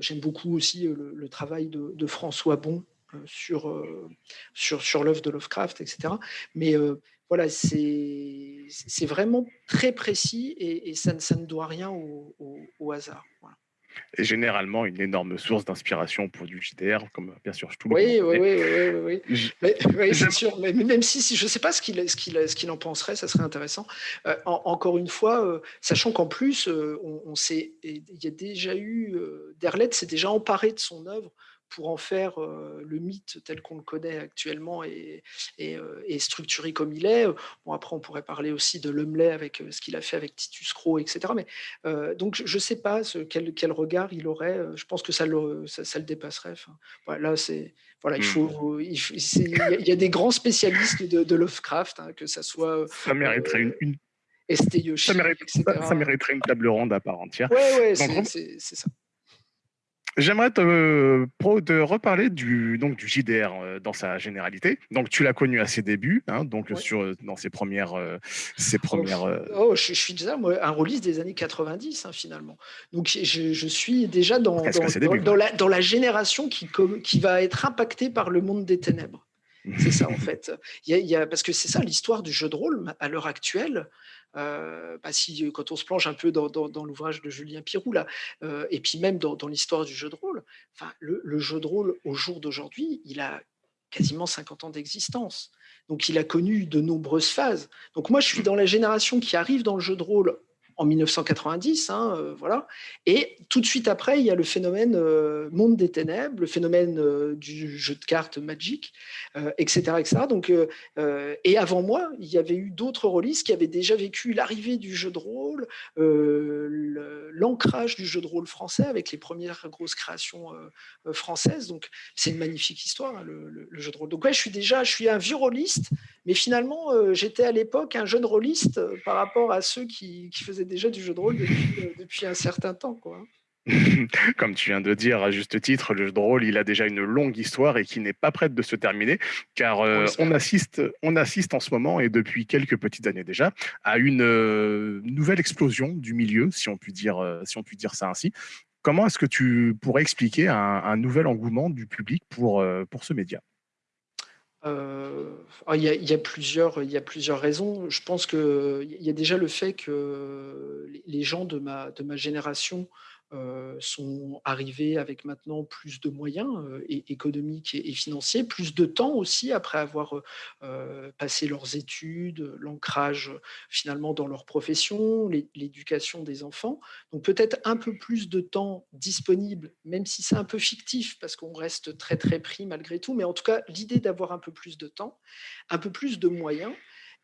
J'aime beaucoup aussi le, travail de, François Bon sur, sur, sur l'œuvre de Lovecraft, etc. Mais voilà, c'est vraiment très précis et, ça, ne doit rien au, hasard. Et généralement une énorme source d'inspiration pour du JDR, comme bien sûr tout le oui, Oui, oui, oui, oui, oui. c'est sûr. Mais même si, je ne sais pas ce qu'il ce en penserait, ça serait intéressant. Euh, encore une fois, euh, sachant qu'en plus, euh, on, sait, il y a déjà eu, Derlet s'est déjà emparé de son œuvre pour en faire le mythe tel qu'on le connaît actuellement et, et, structuré comme il est. Bon, après, on pourrait parler aussi de Lemley avec ce qu'il a fait avec Titus Crow, etc. Mais, donc, je ne sais pas ce, quel, quel, regard il aurait. Je pense que ça le, ça, le dépasserait. Enfin, voilà, c'est, voilà, il, faut, il, y a des grands spécialistes de, Lovecraft, hein, que ça soit... Ça mériterait une, une... ça, mériterait une table ronde à part entière. Oui, ouais, c'est ça. J'aimerais te, te, reparler du, donc, du JDR euh, dans sa généralité. Donc, tu l'as connu à ses débuts, hein, donc sur, dans ses premières. Euh, ses oh, premières oh, je, suis déjà moi, un release des années 90, hein, finalement. Donc, je, je, suis déjà dans, dans, dans, la, dans la génération qui, qui va être impactée par le monde des ténèbres. C'est ça, en fait. Il y a, parce que c'est ça, l'histoire du jeu de rôle à l'heure actuelle. Euh, bah, si, quand on se plonge un peu dans, l'ouvrage de Julien Pirou, là, euh, et puis même dans, l'histoire du jeu de rôle, enfin, le, jeu de rôle au jour d'aujourd'hui, il a quasiment 50 ans d'existence. Donc il a connu de nombreuses phases. Donc moi, je suis dans la génération qui arrive dans le jeu de rôle en 1990, hein, euh, voilà. Et tout de suite après, il y a le phénomène euh, monde des ténèbres, le phénomène euh, du jeu de cartes Magic, etc., etc. Donc, et avant moi, il y avait eu d'autres releases qui avaient déjà vécu l'arrivée du jeu de rôle, l'ancrage du jeu de rôle français avec les premières grosses créations françaises. Donc, c'est une magnifique histoire, hein, le, jeu de rôle. Donc, ouais, je suis déjà, je suis un vieux rôliste, mais finalement, j'étais à l'époque un jeune rôliste par rapport à ceux qui, qui faisaient déjà du jeu de rôle euh, depuis, un certain temps. Quoi. Comme tu viens de dire à juste titre, le jeu de rôle, il a déjà une longue histoire et qui n'est pas prête de se terminer, car euh, on, assiste, on assiste en ce moment, et depuis quelques petites années déjà, à une euh, nouvelle explosion du milieu, si on peut dire, si on peut dire ça ainsi. Comment est-ce que tu pourrais expliquer un, un, nouvel engouement du public pour, pour ce média? Euh, ah, il y, a, plusieurs, plusieurs raisons. Je pense qu'il y a déjà le fait que les gens de ma, de ma génération sont arrivés avec maintenant plus de moyens euh, économiques et, financiers, plus de temps aussi après avoir euh, passé leurs études, l'ancrage finalement dans leur profession, l'éducation des enfants. Donc peut-être un peu plus de temps disponible, même si c'est un peu fictif parce qu'on reste très très pris malgré tout, mais en tout cas l'idée d'avoir un peu plus de temps, un peu plus de moyens.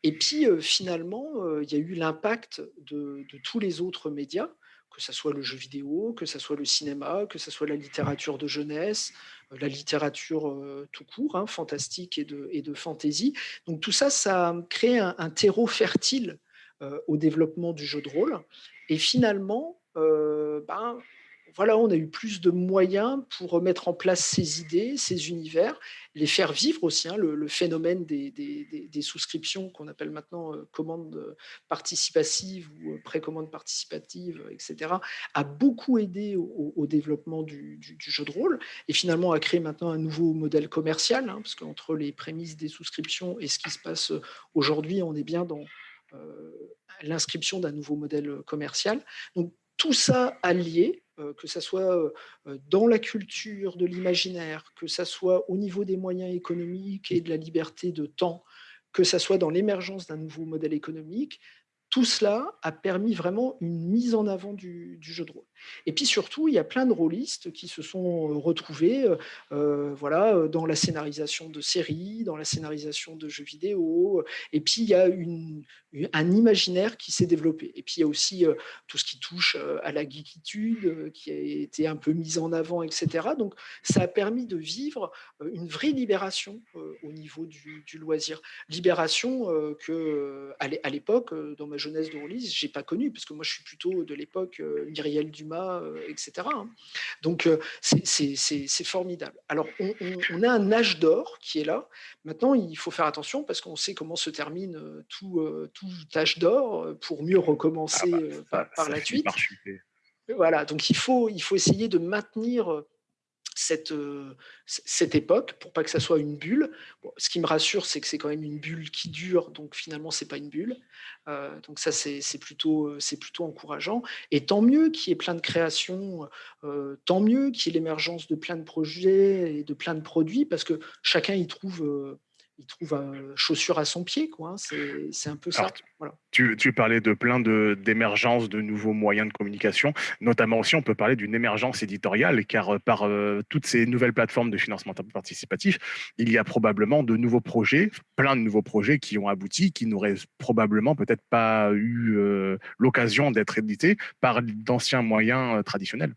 Et puis finalement, il y a eu l'impact de, tous les autres médias que ce soit le jeu vidéo, que ce soit le cinéma, que ce soit la littérature de jeunesse, euh, la littérature euh, tout court, hein, fantastique et de, et de fantasy. Donc tout ça, ça crée un, un terreau fertile euh, au développement du jeu de rôle. Et finalement, ben, voilà, on a eu plus de moyens pour mettre en place ces idées, ces univers, les faire vivre aussi. Hein, le, phénomène des, souscriptions qu'on appelle maintenant euh, commande participative ou euh, précommande participative, etc., a beaucoup aidé au, développement du, jeu de rôle et finalement a créé maintenant un nouveau modèle commercial, hein, parce qu'entre les prémices des souscriptions et ce qui se passe aujourd'hui, on est bien dans euh, l'inscription d'un nouveau modèle commercial. Donc tout ça allié, euh, que ce soit euh, euh, dans la culture de l'imaginaire, que ce soit au niveau des moyens économiques et de la liberté de temps, que ce soit dans l'émergence d'un nouveau modèle économique, tout cela a permis vraiment une mise en avant du, jeu de rôle. Et puis surtout, il y a plein de rôlistes qui se sont retrouvés voilà, dans la scénarisation de séries, dans la scénarisation de jeux vidéo. Et puis, il y a un imaginaire qui s'est développé. Et puis, il y a aussi euh, tout ce qui touche euh, à la geekitude, euh, qui a été un peu mise en avant, etc. Donc, ça a permis de vivre une vraie libération au niveau du, loisir. Libération que, à l'époque, dans ma jeunesse de release, je n'ai pas connue, parce que moi, je suis plutôt de l'époque Myriel Dumas, cinéma, etc. Hein. Donc, c'est formidable. Alors, on, a un âge d'or qui est là. Maintenant, il faut faire attention parce qu'on sait comment se termine tout, tout âge d'or pour mieux recommencer ah bah, par, la suite. Voilà, donc il faut, il faut essayer de maintenir cette, euh, cette époque pour pas que ça soit une bulle. ce qui me rassure, c'est que c'est quand même une bulle qui dure, donc finalement, c'est pas une bulle. Euh, donc ça, c'est plutôt, euh, plutôt encourageant. Et tant mieux qu'il y ait plein de créations, tant mieux qu'il y ait l'émergence de plein de projets et de plein de produits, parce que chacun y trouve il trouve euh, chaussure à son pied. Quoi. Hein. C'est un peu ça. voilà. tu, tu, parlais de plein d'émergences de, nouveaux moyens de communication. Notamment aussi, on peut parler d'une émergence éditoriale, car euh, par euh, toutes ces nouvelles plateformes de financement participatif, il y a probablement de nouveaux projets, plein de nouveaux projets qui ont abouti, qui n'auraient probablement peut-être pas eu l'occasion d'être édités par d'anciens moyens traditionnels.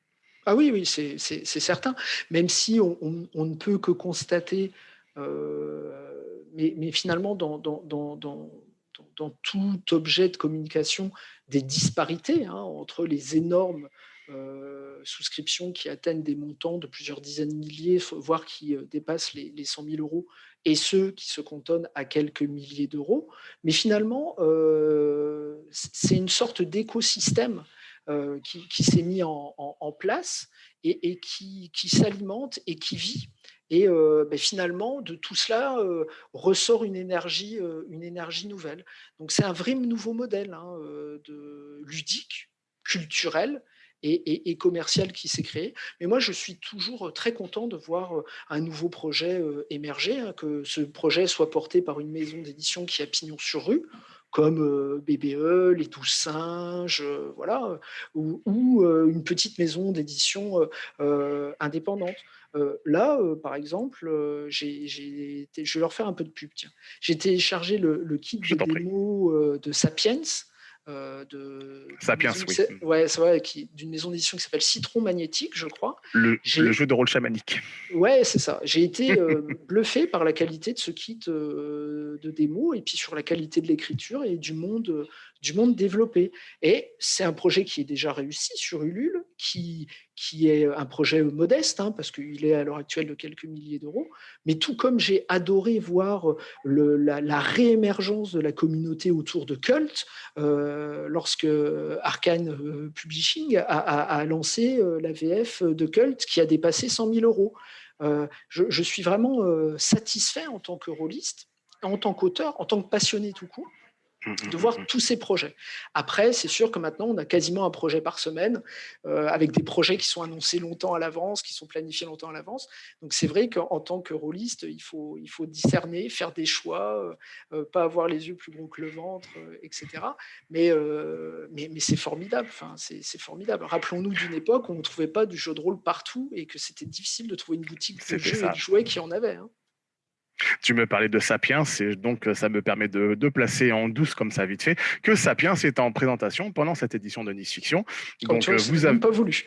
Ah oui, oui, c'est certain. Même si on, on, ne peut que constater mais, finalement, dans, tout objet de communication, des disparités hein, entre les énormes euh, souscriptions qui atteignent des montants de plusieurs dizaines de milliers, voire qui euh, dépassent les, les 100 000 euros, et ceux qui se cantonnent à quelques milliers d'euros. Mais finalement, euh, c'est une sorte d'écosystème qui, s'est mis en, place et, qui s'alimente et qui vit. Et ben, finalement, de tout cela ressort une énergie, une énergie nouvelle. Donc c'est un vrai nouveau modèle hein, ludique, culturel et, commercial qui s'est créé. Mais moi, je suis toujours très content de voir un nouveau projet émerger, hein, que ce projet soit porté par une maison d'édition qui a pignon sur rue, comme BBE, Les Douze Singes, voilà, ou, une petite maison d'édition indépendante. Là, par exemple, j'ai, je vais leur faire un peu de pub. J'ai téléchargé le, le kit de démo de Sapiens, euh, de Sapiens, oui. Ouais, c'est vrai, d'une maison d'édition qui s'appelle Citron Magnétique, je crois. Le, jeu de rôle chamanique. Ouais, c'est ça. J'ai été euh, bluffé par la qualité de ce kit euh, de démo et puis sur la qualité de l'écriture et du monde, du monde développé. Et c'est un projet qui est déjà réussi sur Ulule, qui, qui est un projet modeste, hein, parce qu'il est à l'heure actuelle de quelques milliers d'euros. Mais tout comme j'ai adoré voir le, la, réémergence de la communauté autour de Cult, euh, lorsque Arkane euh, Publishing a, lancé euh, la VF de Cult qui a dépassé 100 000 euros. Je, suis vraiment satisfait en tant que rôliste, en tant qu'auteur, en tant que passionné tout court, de voir mmh, tous ces projets. Après, c'est sûr que maintenant, on a quasiment un projet par semaine, euh, avec des projets qui sont annoncés longtemps à l'avance, qui sont planifiés longtemps à l'avance. Donc c'est vrai qu'en tant que rôliste, il faut, il faut discerner, faire des choix, euh, euh, pas avoir les yeux plus gros que le ventre, etc. Mais, mais, mais c'est formidable, enfin, c'est formidable. Rappelons-nous d'une époque où on ne trouvait pas du jeu de rôle partout et que c'était difficile de trouver une boutique de jeux et de jouets qui en avait. Hein. Tu me parlais de Sapiens, et donc euh, ça me permet de, placer en douce, comme ça vite fait, que Sapiens est en présentation pendant cette édition de Nice Fiction. Donc, euh, vous avez pas voulu.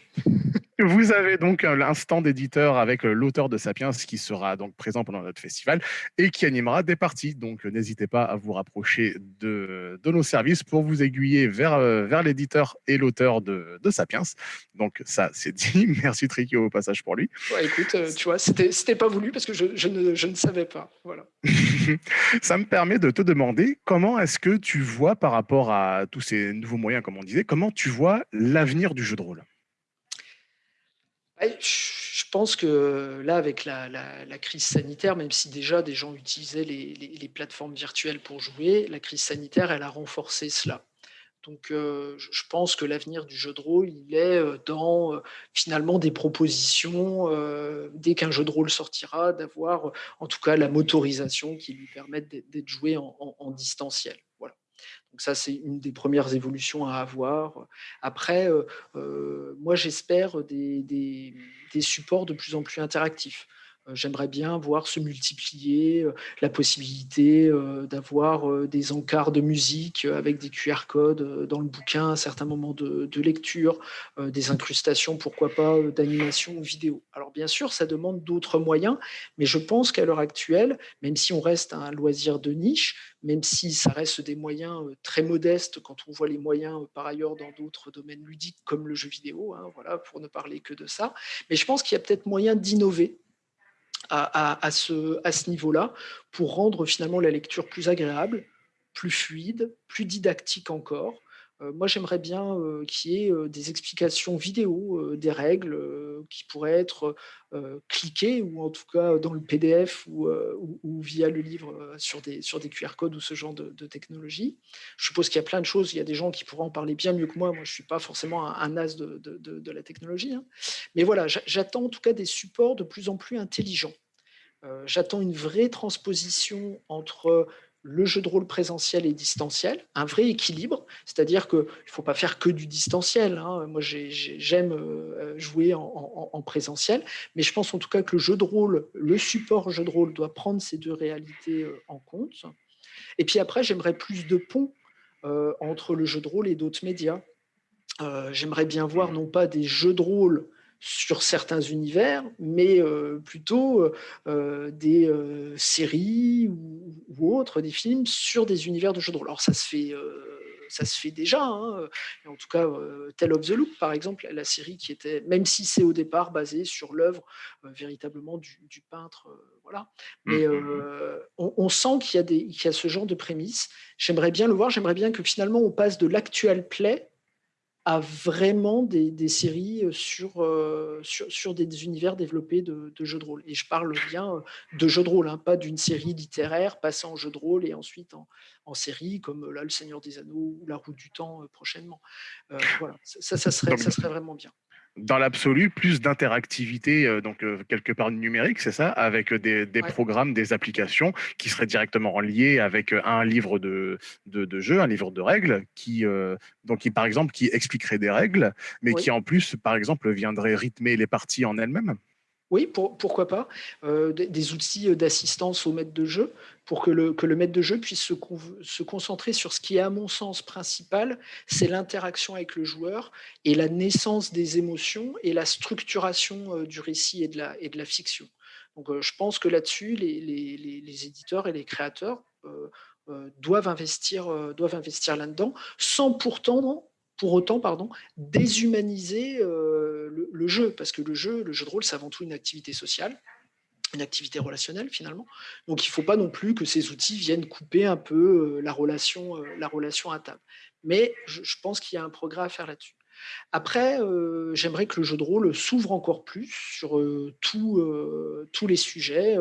Vous avez donc l'instant d'éditeur avec euh, l'auteur de Sapiens qui sera donc présent pendant notre festival et qui animera des parties. Donc n'hésitez pas à vous rapprocher de, de, nos services pour vous aiguiller vers, vers l'éditeur et l'auteur de, de, Sapiens. Donc ça, c'est dit. Merci Tricky au passage pour lui. Ouais, écoute, tu vois, c'était pas voulu parce que je, je, ne, je ne savais pas. Voilà. Ça me permet de te demander comment est-ce que tu vois par rapport à tous ces nouveaux moyens, comme on disait, comment tu vois l'avenir du jeu de rôle? Je pense que là, avec la, crise sanitaire, même si déjà des gens utilisaient les, plateformes virtuelles pour jouer, la crise sanitaire, elle a renforcé cela. Donc, euh, je pense que l'avenir du jeu de rôle, il est euh, dans euh, finalement des propositions, dès qu'un jeu de rôle sortira, d'avoir en tout cas la motorisation qui lui permette d'être joué en, distanciel. Donc ça, c'est une des premières évolutions à avoir. Après, moi, j'espère des, supports de plus en plus interactifs. J'aimerais bien voir se multiplier la possibilité d'avoir des encarts de musique avec des QR codes dans le bouquin à certains moments de, lecture, des incrustations, pourquoi pas, d'animation vidéo. Alors bien sûr, ça demande d'autres moyens, mais je pense qu'à l'heure actuelle, même si on reste un loisir de niche, même si ça reste des moyens très modestes quand on voit les moyens par ailleurs dans d'autres domaines ludiques comme le jeu vidéo, hein, voilà, pour ne parler que de ça. Mais je pense qu'il y a peut-être moyen d'innover à, ce, niveau-là pour rendre finalement la lecture plus agréable, plus fluide, plus didactique encore, moi, j'aimerais bien euh, qu'il y ait euh, des explications vidéo des règles qui pourraient être cliquées ou en tout cas dans le PDF ou, via le livre sur des, sur des QR codes ou ce genre de, technologie. Je suppose qu'il y a plein de choses, il y a des gens qui pourront en parler bien mieux que moi. Moi, je ne suis pas forcément un, as de, la technologie. Hein. Mais voilà, j'attends en tout cas des supports de plus en plus intelligents. J'attends une vraie transposition entre le jeu de rôle présentiel et distanciel, un vrai équilibre, c'est-à-dire qu'il ne faut pas faire que du distanciel. Hein. Moi, j'aime euh, jouer en, présentiel, mais je pense en tout cas que le jeu de rôle, le support jeu de rôle doit prendre ces deux réalités euh, en compte. Et puis après, j'aimerais plus de ponts euh, entre le jeu de rôle et d'autres médias. j'aimerais bien voir non pas des jeux de rôle sur certains univers, mais euh, plutôt euh, euh, des séries ou, autres, des films sur des univers de jeux de rôle. Alors ça se fait, ça se fait déjà, hein, en tout cas Tale of the Loop par exemple, la série qui était, même si c'est au départ basé sur l'œuvre véritablement du, peintre, voilà, mais mmh. on, sent qu'il y, y, a ce genre de prémices. J'aimerais bien le voir, j'aimerais bien que finalement on passe de l'actuel play à vraiment des, séries euh, sur, sur, sur, des univers développés de, jeux de rôle. Et je parle bien euh, de jeux de rôle, hein, pas d'une série littéraire passant en jeu de rôle et ensuite en, en, série, comme là, Le Seigneur des Anneaux ou La Route du Temps prochainement. voilà, ça, ça, serait, ça serait vraiment bien dans l'absolu, plus d'interactivité, euh, donc euh, quelque part numérique, c'est ça, avec des, programmes, des applications qui seraient directement reliés avec euh, un livre de, de, jeu, un livre de règles, qui, donc, qui, par exemple, qui expliquerait des règles, mais qui en plus, par exemple, viendrait rythmer les parties en elles-mêmes. Oui, pourquoi pas. des, outils d'assistance au maître de jeu pour que le, que le maître de jeu puisse se, se, concentrer sur ce qui est, à mon sens, principal, c'est l'interaction avec le joueur et la naissance des émotions et la structuration du récit et de la, et de la fiction. Donc, je pense que là-dessus, les, les, les, éditeurs et les créateurs doivent investir, doivent investir là-dedans, sans pourtant pour autant pardon, déshumaniser euh, le, jeu, parce que le jeu, le jeu de rôle, c'est avant tout une activité sociale, une activité relationnelle finalement. Donc il ne faut pas non plus que ces outils viennent couper un peu euh, la, relation, euh, la relation à table. Mais je, pense qu'il y a un progrès à faire là-dessus. Après, j'aimerais que le jeu de rôle s'ouvre encore plus sur tous les sujets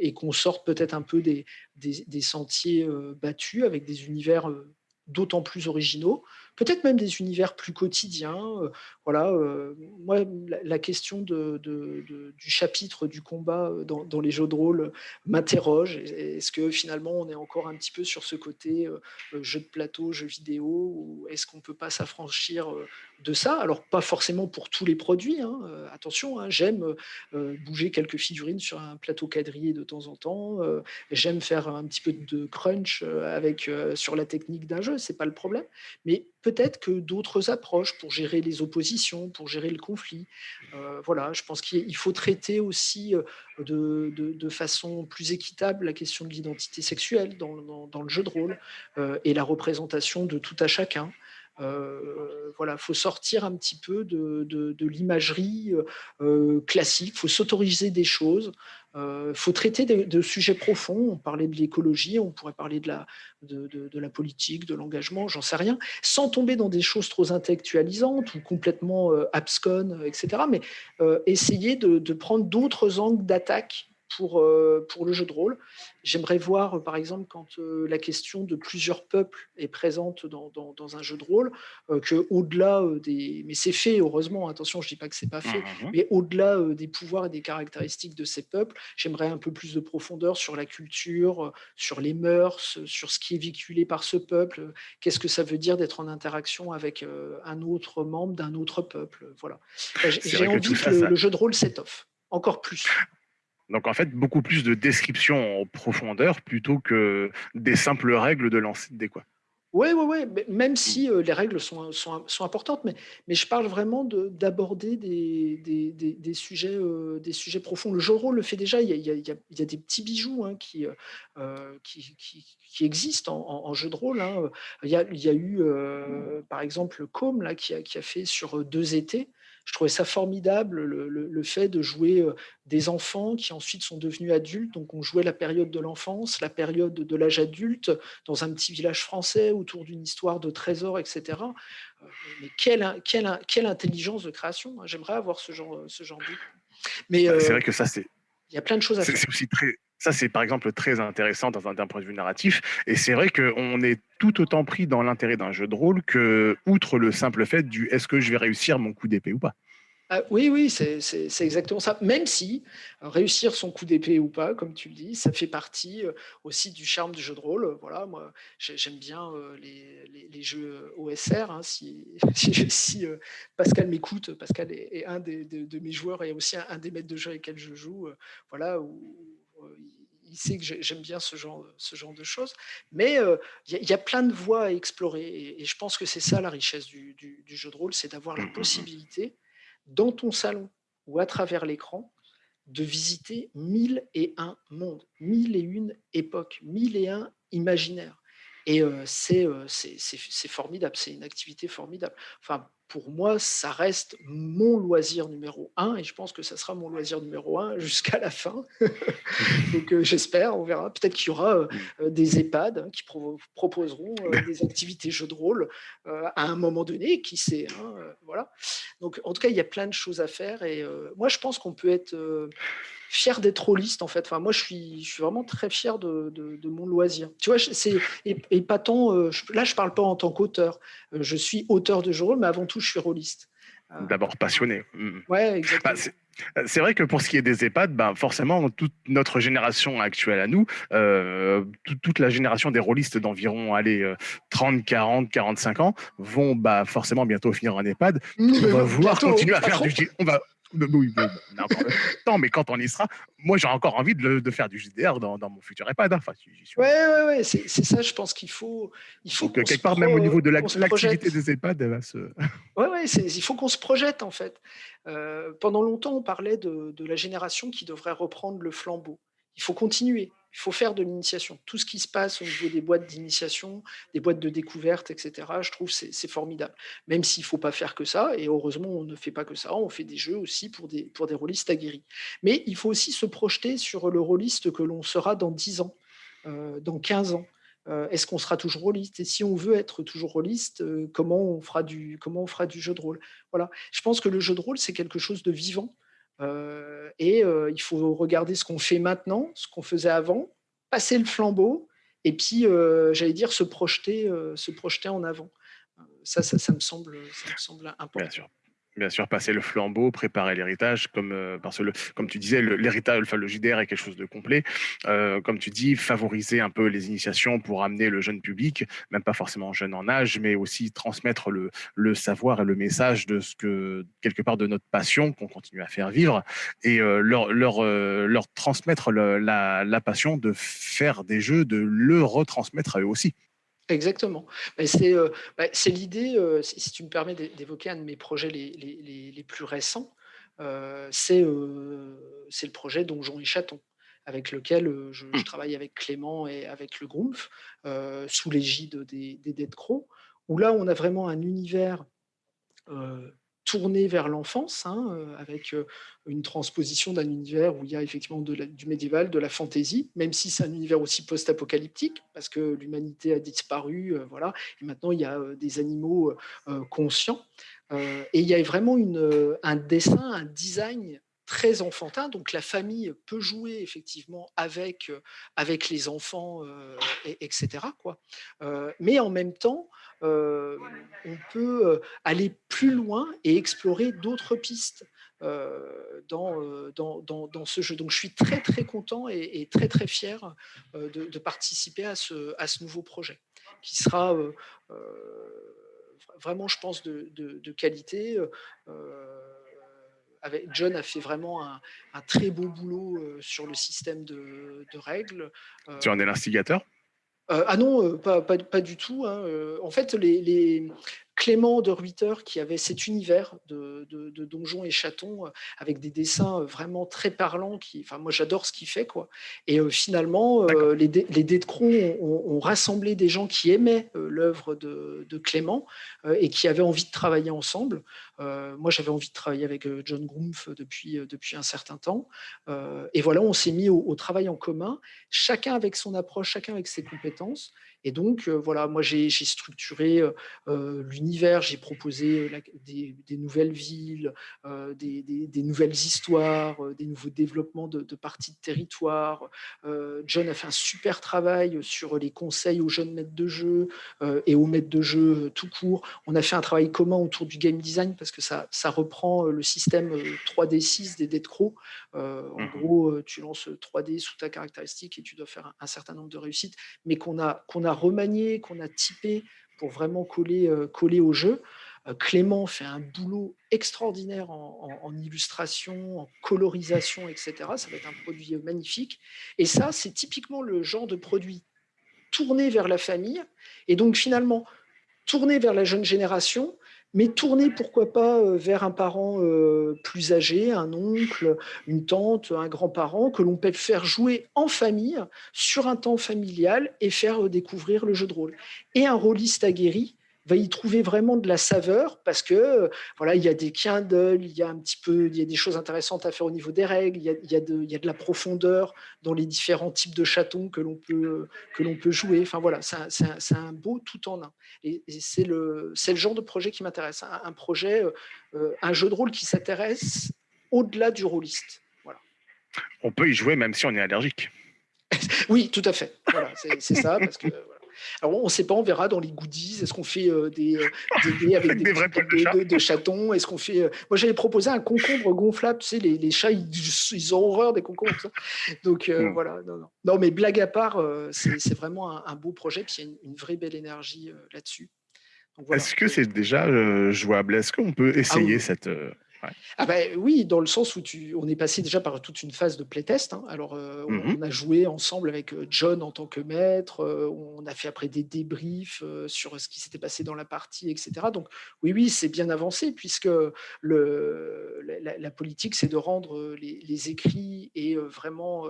et qu'on sorte peut-être un peu des sentiers battus avec des univers d'autant plus originaux peut-être même des univers plus quotidiens. Euh, voilà, euh, moi, la, question du chapitre du combat euh, dans, les jeux de rôle m'interroge. Est-ce que finalement on est encore un petit peu sur ce côté jeu de plateau, jeu vidéo, ou est-ce qu'on ne peut pas s'affranchir de ça Alors pas forcément pour tous les produits. Hein, attention, hein, j'aime bouger quelques figurines sur un plateau quadrillé de temps en temps. j'aime faire un petit peu de crunch avec sur la technique d'un jeu, c'est pas le problème. Mais peut-être que d'autres approches pour gérer les oppositions, pour gérer le conflit. Euh, voilà, je pense qu'il faut traiter aussi euh, de, façon plus équitable la question de l'identité sexuelle dans, le jeu de rôle euh, et la représentation de tout à chacun. Euh, voilà, faut sortir un petit peu de, l'imagerie classique, faut s'autoriser des choses, il faut traiter de, sujets profonds. On parlait de l'écologie, on pourrait parler de la, de, la politique, de l'engagement, j'en sais rien, sans tomber dans des choses trop intellectualisantes ou complètement absconnes, etc. Mais essayer de, prendre d'autres angles d'attaque pour, euh, pour le jeu de rôle. J'aimerais voir, par exemple, quand euh, la question de plusieurs peuples est présente dans, dans, un jeu de rôle, euh, que au-delà des... Mais c'est fait, heureusement, attention, je ne dis pas que c'est pas fait, mmh, mmh. mais au-delà des pouvoirs et des caractéristiques de ces peuples, j'aimerais un peu plus de profondeur sur la culture, sur les mœurs, sur ce qui est véhiculé par ce peuple, qu'est-ce que ça veut dire d'être en interaction avec un autre membre d'un autre peuple. Voilà. J'ai envie que, le, le, jeu de rôle s'étoffe, encore plus. Donc en fait, beaucoup plus de descriptions en profondeur plutôt que des simples règles de dés, quoi. Ouais, ouais, mais même Mmh. si, heu, les règles sont sont sont importantes, mais mais je parle vraiment de d'aborder des des des des sujets, heu, des sujets profonds. Le jeu de rôle le fait déjà, il y a il y a il y a des petits bijoux, hein, qui, heu, qui qui qui existent en en en jeu de rôle, hein. Il y a il y a eu, par exemple, Côme là, qui a qui a fait sur, heu, 2 étés. Je trouvais ça formidable le le le fait de jouer, heu, des enfants qui ensuite sont devenus adultes. Donc on jouait la période de l'enfance, la période de l'âge adulte, dans un petit village français autour d'une histoire de trésor et cetera. Heu, mais quelle quelle quelle intelligence de création, hein. J'aimerais avoir ce genre, heu, ce genre d'outil. Mais, Bah, c'est vrai que ça, c'est il y a plein de choses à faire. c'est aussi très ça, c'est par exemple très intéressant d'un point de vue narratif et c'est vrai qu'on est tout autant pris dans l'intérêt d'un jeu de rôle que, outre le simple fait du: «Est-ce que je vais réussir mon coup d'épée ou pas?» Ah oui, oui, c'est exactement ça. Même si, heu, réussir son coup d'épée ou pas, comme tu le dis, ça fait partie, heu, aussi du charme du jeu de rôle. Voilà, moi, j'ai j'aime bien, heu, les les jeux OSR, hein, si si Pascal m'écoute, Pascal est un des de mes joueurs et aussi un un des maîtres de jeu avec lesquels je joue, voilà, où, il sait que j'ai j'aime bien ce genre ce genre de choses. Mais, heu, il y a il y a plein de voies à explorer et et je pense que c'est ça la richesse du du du jeu de rôle, c'est d'avoir la Mmh mh mh. possibilité, dans ton salon ou à travers l'écran, de visiter 1001 mondes, 1001 époques, 1001 imaginaires et heu, c'est, heu, c'est c'est f c'est formidable, c'est une activité formidable. Enfin, pour moi, ça reste mon loisir numéro 1 et je pense que ça sera mon loisir numéro 1 jusqu'à la fin. Donc, heu, j'espère, on verra. Peut-être qu'il y aura, heu Mmh. heu, des EHPAD, hein, qui proposeront, des activités jeux de rôle, à un moment donné, qui sait, hein, voilà. Donc en tout cas, il y a plein de choses à faire et moi je pense qu'on peut être, fier d'être rôliste, en fait. Enfin moi, je suis je suis vraiment très fier de de de mon loisir. Tu vois, c'est ép épatant, heu, j là, je parle pas en tant qu'auteur. Heu, je suis auteur de jeux de rôle, mais avant tout, je suis rôliste. Heu, D'abord passionné. Mmh mh. Ouais, Bah, exactement. c'est heu, c'est vrai que pour ce qui est des EHPAD, ben, forcément, toute notre génération actuelle à nous, toute toute la génération des rôlistes d'environ, allez, heu, 30-40-45 ans vont, bah, forcément bientôt finir en EHPAD. On va vouloir Bientôt, continuer à pas faire du trop. On va b oui, bon, on a encore le temps, mais quand on y sera, moi, j'ai encore envie de le de faire du JDR dans dans mon futur EHPAD, hein. Enfin, suis Ouais, ouais, ouais, c'est ça, je pense qu'il faut il faut Donc, se quelque part, même au niveau de l'activité des EHPAD, elle va se Ouais, ouais, c'est il faut qu'on se projette, en fait. Heu, pendant longtemps, on parlait de de la génération qui devrait reprendre le flambeau. Il faut continuer, il faut faire de l'initiation. Tout ce qui se passe au niveau des boîtes d'initiation, des boîtes de découverte et cetera, je trouve c'est c'est formidable. Même s'il faut pas faire que ça et heureusement, on ne fait pas que ça, on fait des jeux aussi pour des pour des rôlistes aguerris. Mais il faut aussi se projeter sur le rôliste que l'on sera dans 10 ans, heu, dans 15 ans. Heu, est-ce qu'on sera toujours rôliste? Et si on veut être toujours rôliste, heu, comment on fera du comment on fera du jeu de rôle? Voilà. Je pense que le jeu de rôle, c'est quelque chose de vivant, et heu, il faut regarder ce qu'on fait maintenant, ce qu'on faisait avant, passer le flambeau et puis, heu, j'allais dire se projeter, se projeter en avant. Ça ça ça me semble, ça me semble Bien important. sûr. Bien sûr, passer le flambeau, préparer l'héritage comme, heu, parce que le comme tu disais, l'héritage enfin, le est quelque chose de complet. Heu, comme tu dis, favoriser un peu les initiations pour amener le jeune public, même pas forcément jeune en âge, mais aussi transmettre le le savoir et le message de ce que quelque part de notre passion qu'on continue à faire vivre et heu, leur leur, heu, leur transmettre la la passion de faire des jeux, de le retransmettre à eux aussi. Exactement. C'est, heu, bah, c'est l'idée, heu, si tu me permets d'é d'évoquer un de mes projets les les les les plus récents, heu, c'est, le projet Donjons et Chatons, avec lequel, je je Mmh. travaille avec Clément et avec le heu, sous l'égide des des Dead Crows, où là, on a vraiment un univers, tourné vers l'enfance, hein, heu, avec, heu, une transposition d'un univers où il y a effectivement du médiéval, de la fantasy, même si c'est un univers aussi post-apocalyptique parce que l'humanité a disparu, heu, voilà et maintenant il y a, des animaux, conscients, et il y a vraiment un dessin, un design très enfantin, donc la famille peut jouer effectivement avec, avec les enfants, et et cetera, quoi. Mais en même temps, on peut, aller plus loin et explorer d'autres pistes, dans, dans dans ce jeu. Donc je suis très, très content et très, très fier, de participer à ce à ce nouveau projet qui sera, vraiment, je pense, de de qualité, avec John a fait vraiment un, très beau boulot sur le système de, règles. tu en es l'instigateur? Ah non, pas, pas, du tout. Hein, en fait, les, Clément de Ruiter qui avait cet univers de, donjons et chatons euh, avec des dessins euh, vraiment très parlants. Qui, enfin, moi, j'adore ce qu'il fait. Quoi. Et euh, finalement, les, les dés de Cron ont, rassemblé des gens qui aimaient l'œuvre de, Clément et qui avaient envie de travailler ensemble. moi, j'avais envie de travailler avec John Groomf depuis, depuis un certain temps. et voilà, on s'est mis au, travail en commun, chacun avec son approche, chacun avec ses compétences. Et donc, voilà, moi, j'ai structuré l'univers, j'ai proposé des, nouvelles villes, des, nouvelles histoires, des nouveaux développements de, parties de territoire. John a fait un super travail sur les conseils aux jeunes maîtres de jeu et aux maîtres de jeu tout court. On a fait un travail commun autour du game design parce que ça, ça reprend le système 3D6 des Dead Crow. en mmh gros, tu lances 3D sous ta caractéristique et tu dois faire un, certain nombre de réussites, mais qu'on a, qu'on a remanié, qu'on a typé pour vraiment coller, euh, coller au jeu. Euh, Clément fait un boulot extraordinaire en, illustration, en colorisation, etc. Ça va être un produit magnifique. Et ça, c'est typiquement le genre de produit tourné vers la famille et donc finalement tourné vers la jeune génération, mais tourner, pourquoi pas, euh, vers un parent euh, plus âgé, un oncle, une tante, un grand-parent, que l'on peut faire jouer en famille, sur un temps familial, et faire euh, découvrir le jeu de rôle. Et un rôliste aguerri va y trouver vraiment de la saveur parce que voilà, il y a des d'œil, il y a un petit peu, il y a des choses intéressantes à faire au niveau des règles, il y a, il y a, de, il y a de, la profondeur dans les différents types de chatons que l'on peut, que l'on peut jouer. Enfin voilà, c'est un, un, beau tout en un. Et, c'est le, le genre de projet qui m'intéresse. Un, projet, un jeu de rôle qui s'intéresse au-delà du rôliste. Voilà. On peut y jouer même si on est allergique. oui, tout à fait. Voilà, c'est ça, parce que alors, on ne sait pas, on verra dans les goodies. Est-ce qu'on fait euh, des, euh, des, avec des, vrais de, de, chatons Est-ce qu'on fait euh, Moi, j'avais proposé un concombre gonflable. Tu sais, les, les chats, ils, ont horreur des concombres. Ça. Donc hmm. voilà. Non, non. non, mais blague à part, c'est vraiment un, beau projet. Puis il y a une, vraie belle énergie là-dessus. Est-ce que c'est déjà jouable? Est-ce qu'on peut ah essayer cette ah ben, oui, dans le sens où tu, on est passé déjà par toute une phase de playtest. Hein. Alors, euh, mmh on, a joué ensemble avec euh, John en tant que maître. Euh, on a fait après des débriefs sur ce qui s'était passé dans la partie, etc. Donc, oui, oui, c'est bien avancé puisque le, la, politique, c'est de rendre les, écrits et vraiment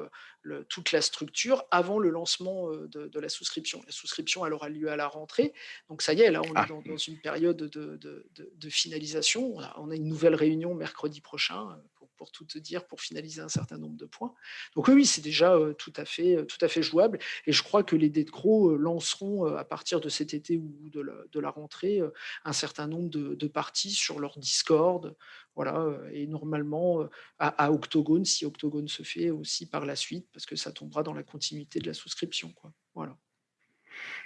toute la structure avant le lancement de, la souscription. La souscription, elle aura lieu à la rentrée. Donc, ça y est, là, on est ah. dans, une période de, de finalisation. on a une nouvelle réunion mercredi prochain, euh, pour, tout te dire, pour finaliser un certain nombre de points. Donc oui, c'est déjà euh, tout à, fait, euh, tout à fait jouable. Et je crois que les Dead Crow lanceront à partir de cet été ou de la, rentrée un certain nombre de, parties sur leur Discord. Voilà, et normalement à, Octogone, si Octogone se fait aussi par la suite, parce que ça tombera dans la continuité de la souscription. Quoi. Voilà.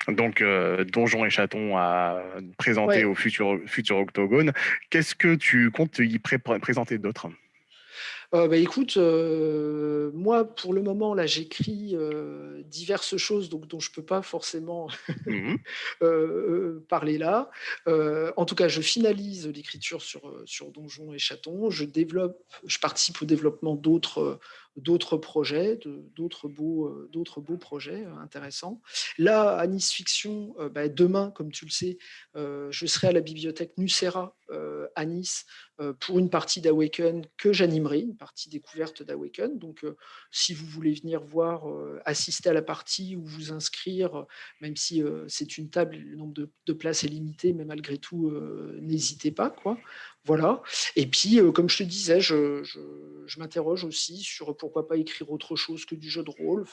Donc, euh, Donjon et Chaton à présenter au futur, futur Octogone. Qu'est-ce que tu comptes y présenter d'autre? Euh, bah, écoute, euh, moi pour le moment là j'écris euh, diverses choses donc, dont je ne peux pas forcément mmh parler là. en tout cas, je finalise l'écriture sur, sur Donjon et Chaton. Je développe, je participe au développement d'autres d'autres projets, d'autres beaux, d'autres beaux projets intéressants. Là, à Nice Fiction, bah, demain, comme tu le sais, je serai à la bibliothèque Nucera à Nice pour une partie d'Awaken que j'animerai, une partie découverte d'Awaken. Donc, si vous voulez venir voir, assister à la partie ou vous inscrire, même si c'est une table, le nombre de, places est limité, mais malgré tout, n'hésitez pas. Quoi. Voilà. Et puis, comme je te disais, je, m'interroge aussi sur pourquoi pas écrire autre chose que du jeu de rôle.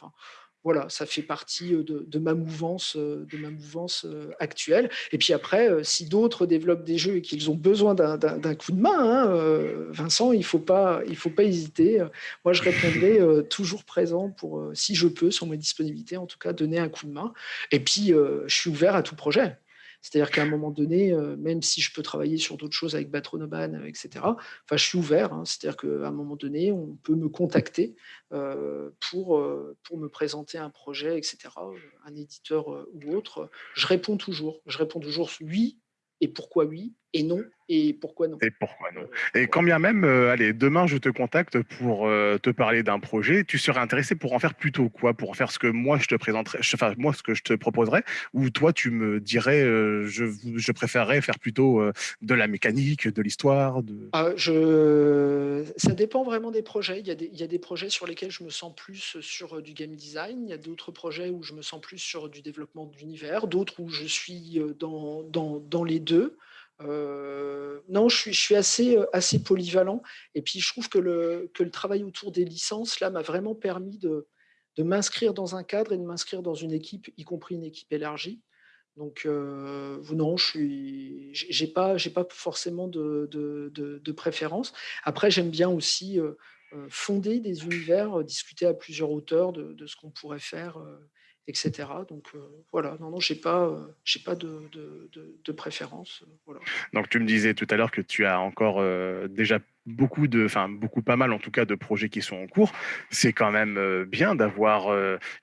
Voilà, ça fait partie de, ma mouvance, de ma mouvance actuelle. Et puis après, si d'autres développent des jeux et qu'ils ont besoin d'un coup de main, hein, Vincent, il faut pas, faut pas hésiter. Moi, je répondrai toujours présent pour, si je peux, sur ma disponibilité, en tout cas, donner un coup de main. Et puis, je suis ouvert à tout projet. C'est-à-dire qu'à un moment donné, euh, même si je peux travailler sur d'autres choses avec Batronoban, euh, etc., enfin, je suis ouvert. Hein. C'est-à-dire qu'à un moment donné, on peut me contacter euh, pour, pour me présenter un projet, etc., un éditeur ou autre. Je réponds toujours. Je réponds toujours oui, et pourquoi oui, et non. Et pourquoi non? Et pourquoi non? Et quand bien même, euh, allez, demain je te contacte pour euh, te parler d'un projet, tu serais intéressé pour en faire plutôt quoi? Pour en faire ce que moi je te présenterais, enfin moi ce que je te proposerais, ou toi tu me dirais, euh, je, je préférerais faire plutôt de la mécanique, de l'histoire de... Ah, je... Ça dépend vraiment des projets. Il y, a des, il y, a des, projets sur lesquels je me sens plus sur du game design, il y a d'autres projets où je me sens plus sur du développement d'univers, d'autres où je suis dans, dans, dans les deux. Euh, non, je suis, euh, assez polyvalent. Et puis, je trouve que le, travail autour des licences, là, m'a vraiment permis de, m'inscrire dans un cadre et de m'inscrire dans une équipe, y compris une équipe élargie. Donc, euh, non, je n'ai pas, forcément de, préférence. Après, j'aime bien aussi fonder des univers, discuter à plusieurs auteurs de ce qu'on pourrait faire etc. Donc euh, voilà, non, non, j'ai pas, euh, j'ai pas de, de, préférence. Euh, voilà. Donc tu me disais tout à l'heure que tu as encore déjà beaucoup de, enfin beaucoup pas mal en tout cas de projets qui sont en cours. C'est quand même bien d'avoir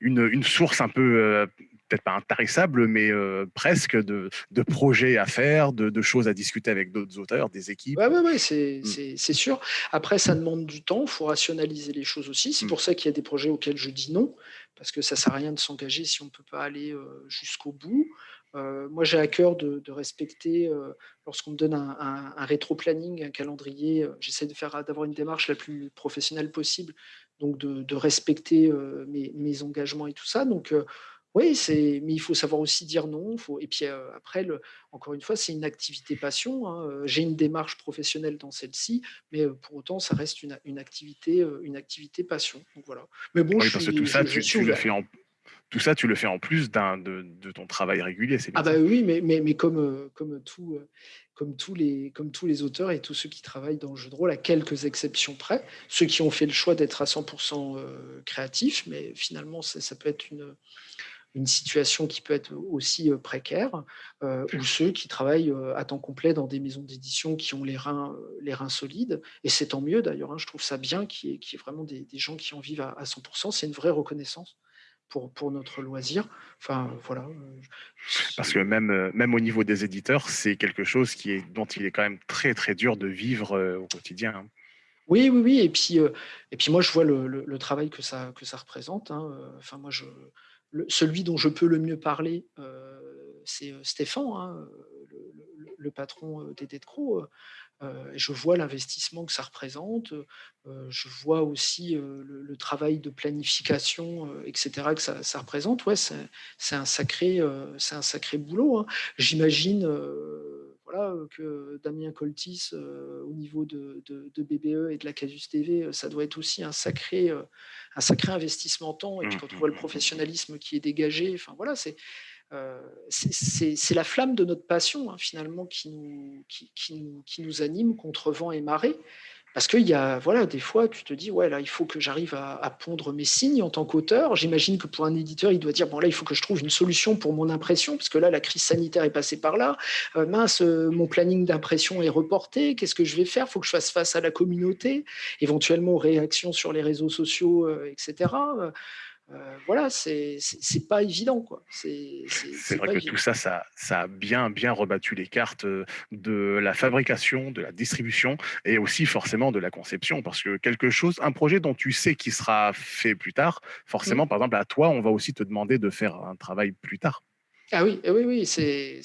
une, une, source un peu peut-être pas intarissable, mais presque de, de, projets à faire, de, de, choses à discuter avec d'autres auteurs, des équipes. Oui, ouais, ouais, c'est sûr. Après, ça demande du temps, il faut rationaliser les choses aussi. C'est mmh. pour ça qu'il y a des projets auxquels je dis non parce que ça ne sert à rien de s'engager si on ne peut pas aller jusqu'au bout. moi, j'ai à cœur de, respecter, lorsqu'on me donne un, un, rétro-planning, un calendrier, j'essaie de faire d'avoir une démarche la plus professionnelle possible, donc de, respecter mes, mes, engagements et tout ça. Donc, oui, mais il faut savoir aussi dire non. Faut, et puis après, le, encore une fois, c'est une activité passion. Hein, j'ai une démarche professionnelle dans celle-ci, mais pour autant, ça reste une, une, activité, une activité passion. Donc voilà. Mais bon, je parce que tout ça, tu, le fais en tout ça, tu le fais en plus de, de, ton travail régulier. Ah bah oui, mais, mais, mais comme, comme, tout, comme, tous les, comme tous les auteurs et tous ceux qui travaillent dans le jeu de rôle, à quelques exceptions près, ceux qui ont fait le choix d'être à 100% créatifs, mais finalement, ça, ça peut être une, une situation qui peut être aussi précaire, ou ceux qui travaillent à temps complet dans des maisons d'édition qui ont les reins, les reins solides. Et c'est tant mieux d'ailleurs, hein, je trouve ça bien qu'il y, ait vraiment des, gens qui en vivent à, 100%. C'est une vraie reconnaissance. Pour, pour, notre loisir. Enfin, voilà. Parce que même, même au niveau des éditeurs, c'est quelque chose qui est, dont il est quand même très, très dur de vivre au quotidien. Hein. Oui, oui, oui. Et puis, et puis moi, je vois le, le, travail que ça, que ça représente. Hein. Enfin, moi, je, celui dont je peux le mieux parler, euh, c'est euh, Stéphane, hein, le, patron euh, des Dead Crow. je vois l'investissement que ça représente. je vois aussi le, travail de planification, etc., que ça, représente. Ouais, c'est un, sacré, un sacré boulot. Hein. J'imagine que Damien Coltis, au niveau de, BBE et de la Casus TV, ça doit être aussi un sacré, un sacré investissement temps. Et puis quand on voit le mmh, mmh, mmh, professionnalisme qui est dégagé, enfin voilà, c'est c'est la flamme de notre passion hein, finalement qui nous, qui, nous, qui nous anime contre vent et marée. Parce qu'il y a, voilà, des fois, tu te dis, ouais, là, il faut que j'arrive à, pondre mes signes en tant qu'auteur. J'imagine que pour un éditeur, il doit dire, bon, là, il faut que je trouve une solution pour mon impression, parce que là, la crise sanitaire est passée par là. Euh, mince, euh, mon planning d'impression est reporté. Qu'est-ce que je vais faire? Il faut que je fasse face à la communauté, éventuellement aux réactions sur les réseaux sociaux, euh, etc. Euh, voilà, c'est pas évident. quoi. C'est vrai que tout ça, ça, ça, a bien, bien rebattu les cartes euh, de la fabrication, de la distribution et aussi forcément de la conception. Parce que quelque chose, un projet dont tu sais qu'il sera fait plus tard, forcément, mmh. par exemple, à toi, on va aussi te demander de faire un travail plus tard. Ah oui, eh oui, oui, c'est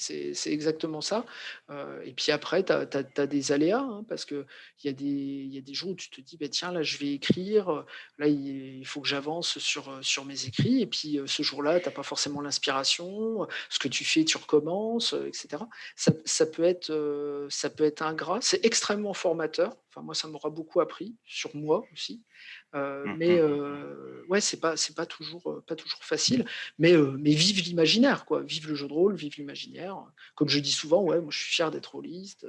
exactement ça. Euh, et puis après, tu as, des aléas, hein, parce qu'il y, a des- y a des jours où tu te dis, bah, tiens, là, je vais écrire, là, il faut que j'avance sur, sur mes écrits, et puis euh, ce jour-là, tu n'as pas forcément l'inspiration, ce que tu fais, tu recommences, euh, etc. Ça, ça peut être, ça peut être ingrat, c'est extrêmement formateur. Enfin, moi, ça m'aura beaucoup appris, sur moi aussi. Euh, mmh, mais mmh, mmh, ouais, c'est pas c'est pas toujours pas toujours facile. Mais mais vive l'imaginaire, quoi. Vive le jeu de rôle, vive l'imaginaire. Comme je dis souvent, ouais, moi je suis fier d'être rôliste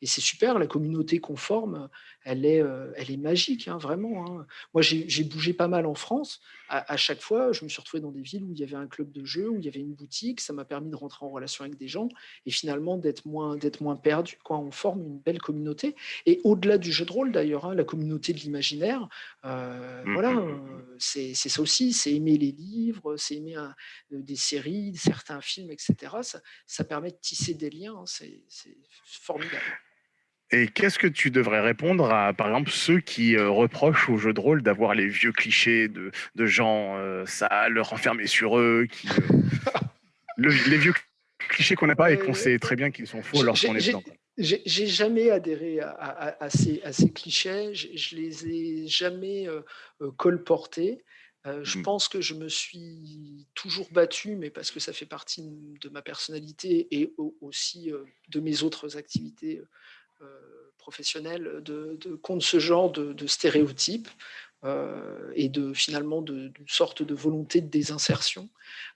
et c'est super. La communauté qu'on forme, elle est elle est magique, hein, vraiment. Hein. Moi j'ai bougé pas mal en France. À, chaque fois, je me suis retrouvé dans des villes où il y avait un club de jeu, où il y avait une boutique. Ça m'a permis de rentrer en relation avec des gens et finalement d'être moins moins perdu. Quoi. On forme une belle communauté et au-delà du jeu de rôle d'ailleurs, hein, la communauté de l'imaginaire. Euh, Mmh, voilà, mmh, mmh, c'est ça aussi, c'est aimer les livres, c'est aimer des séries, certains films, etc. Ça, ça permet de tisser des liens, c'est formidable. Et qu'est-ce que tu devrais répondre à, par exemple, ceux qui reprochent aux jeux de rôle d'avoir les vieux clichés de, de gens sales, renfermés sur eux, qui, les vieux clichés qu'on n'a pas et qu'on sait très bien qu'ils sont faux lorsqu'on est dedans. J'ai jamais adhéré à, ces, clichés, je, les ai jamais euh, euh, colportés. Euh, je mmh. pense que je me suis toujours battu, mais parce que ça fait partie de ma personnalité et aussi de mes autres activités professionnelles, de, contre ce genre de, stéréotypes et de finalement d'une sorte de volonté de désinsertion.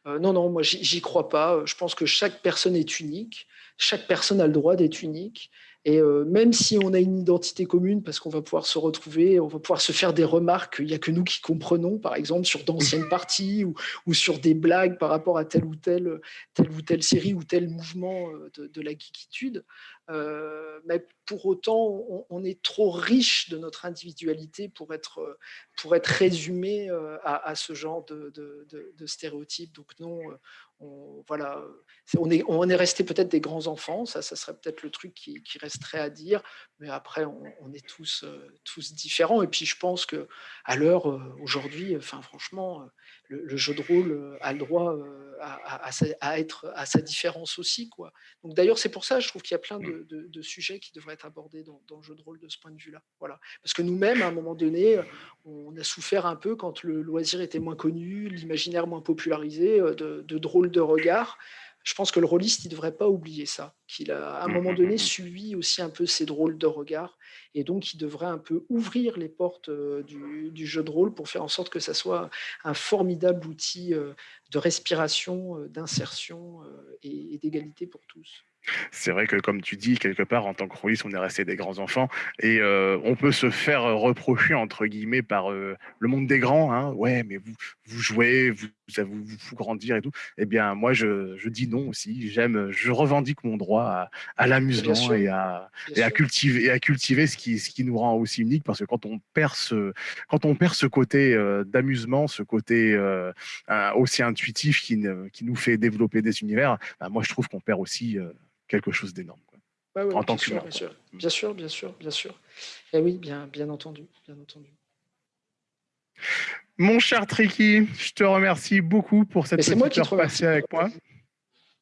non, non, moi j'y crois pas. Je pense que chaque personne est unique chaque personne a le droit d'être unique. Et euh, même si on a une identité commune, parce qu'on va pouvoir se retrouver, on va pouvoir se faire des remarques, il n'y a que nous qui comprenons, par exemple, sur d'anciennes parties ou, ou, sur des blagues par rapport à telle ou telle, telle, ou telle série ou tel mouvement euh, de, la geekitude. Euh, mais pour autant, on, est trop riche de notre individualité pour être, pour être résumé à, ce genre de, de, stéréotypes. Donc non, on, voilà, on est, on est resté peut-être des grands enfants, ça, ça serait peut-être le truc qui, resterait à dire, mais après, on, est tous, euh, tous différents. Et puis, je pense que à l'heure euh, aujourd'hui, enfin, franchement, le, jeu de rôle euh, a le droit euh, à, être à sa différence aussi. Quoi. Donc d'ailleurs, c'est pour ça, je trouve qu'il y a plein de, mmh. sujets qui devraient être abordés dans, le jeu de rôle de ce point de vue-là. Voilà. Parce que nous-mêmes, à un moment donné, on a souffert un peu quand le loisir était moins connu, l'imaginaire moins popularisé, euh, de, de drôles de regards je pense que le rôliste, il ne devrait pas oublier ça, qu'il a à un mmh, moment mmh, donné mmh, suivi aussi un peu ces drôles de regard, et donc il devrait un peu ouvrir les portes euh, du, jeu de rôle pour faire en sorte que ça soit un formidable outil euh, de respiration, euh, d'insertion et d'égalité pour tous. C'est vrai que, comme tu dis, quelque part, en tant que rôliste, on est resté des grands enfants et euh, on peut se faire reprocher, entre guillemets, par euh, le monde des grands. Hein. Ouais, mais vous, vous jouez, vous, ça vous, vous grandir et tout. Eh bien, moi, je, je dis non aussi. J'aime, je revendique mon droit à, à l'amusement et à, et à cultiver, et à cultiver ce qui, ce qui nous rend aussi unique parce que quand on perd ce, quand on perd ce côté euh, d'amusement, ce côté aussi intuitif qui, qui nous fait développer des univers, bah, moi, je trouve qu'on perd aussi quelque chose d'énorme. en tant que bien, sûr. bien sûr, bien sûr, bien sûr. Et eh oui, bien, bien entendu, bien entendu. Mon cher Tricky, je te remercie beaucoup pour cette petite moi qui heure passée avec moi.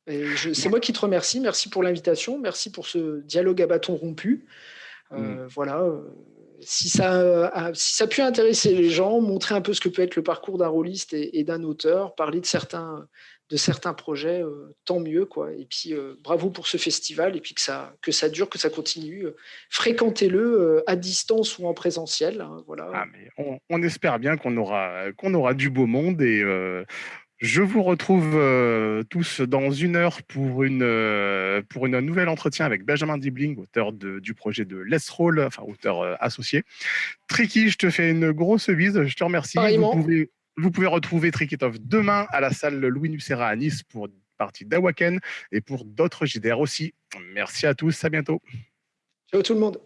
C'est moi qui te remercie. Merci pour l'invitation. Merci pour ce dialogue à bâton rompu. Euh, mm. Voilà. Euh, si ça, a, si ça a pu intéresser les gens, montrer un peu ce que peut être le parcours d'un rôliste et d'un auteur, parler de certains, de certains projets, euh, tant mieux. Quoi. Et puis, euh, bravo pour ce festival, et puis que ça, que ça dure, que ça continue. Fréquentez-le à distance ou en présentiel. Hein, voilà. Ah, mais on, espère bien qu'on aura, qu'on aura du beau monde, et je vous retrouve tous dans une heure pour, une, pour une nouvel entretien avec Benjamin Dibling, auteur du projet de Let's Roll, enfin auteur associé. Tricky, je te fais une grosse bise, je te remercie. Vous pouvez retrouver Trikitov demain à la salle Louis Nucera à Nice pour une partie d'Awaken et pour d'autres JDR aussi. Merci à tous, à bientôt. Ciao tout le monde.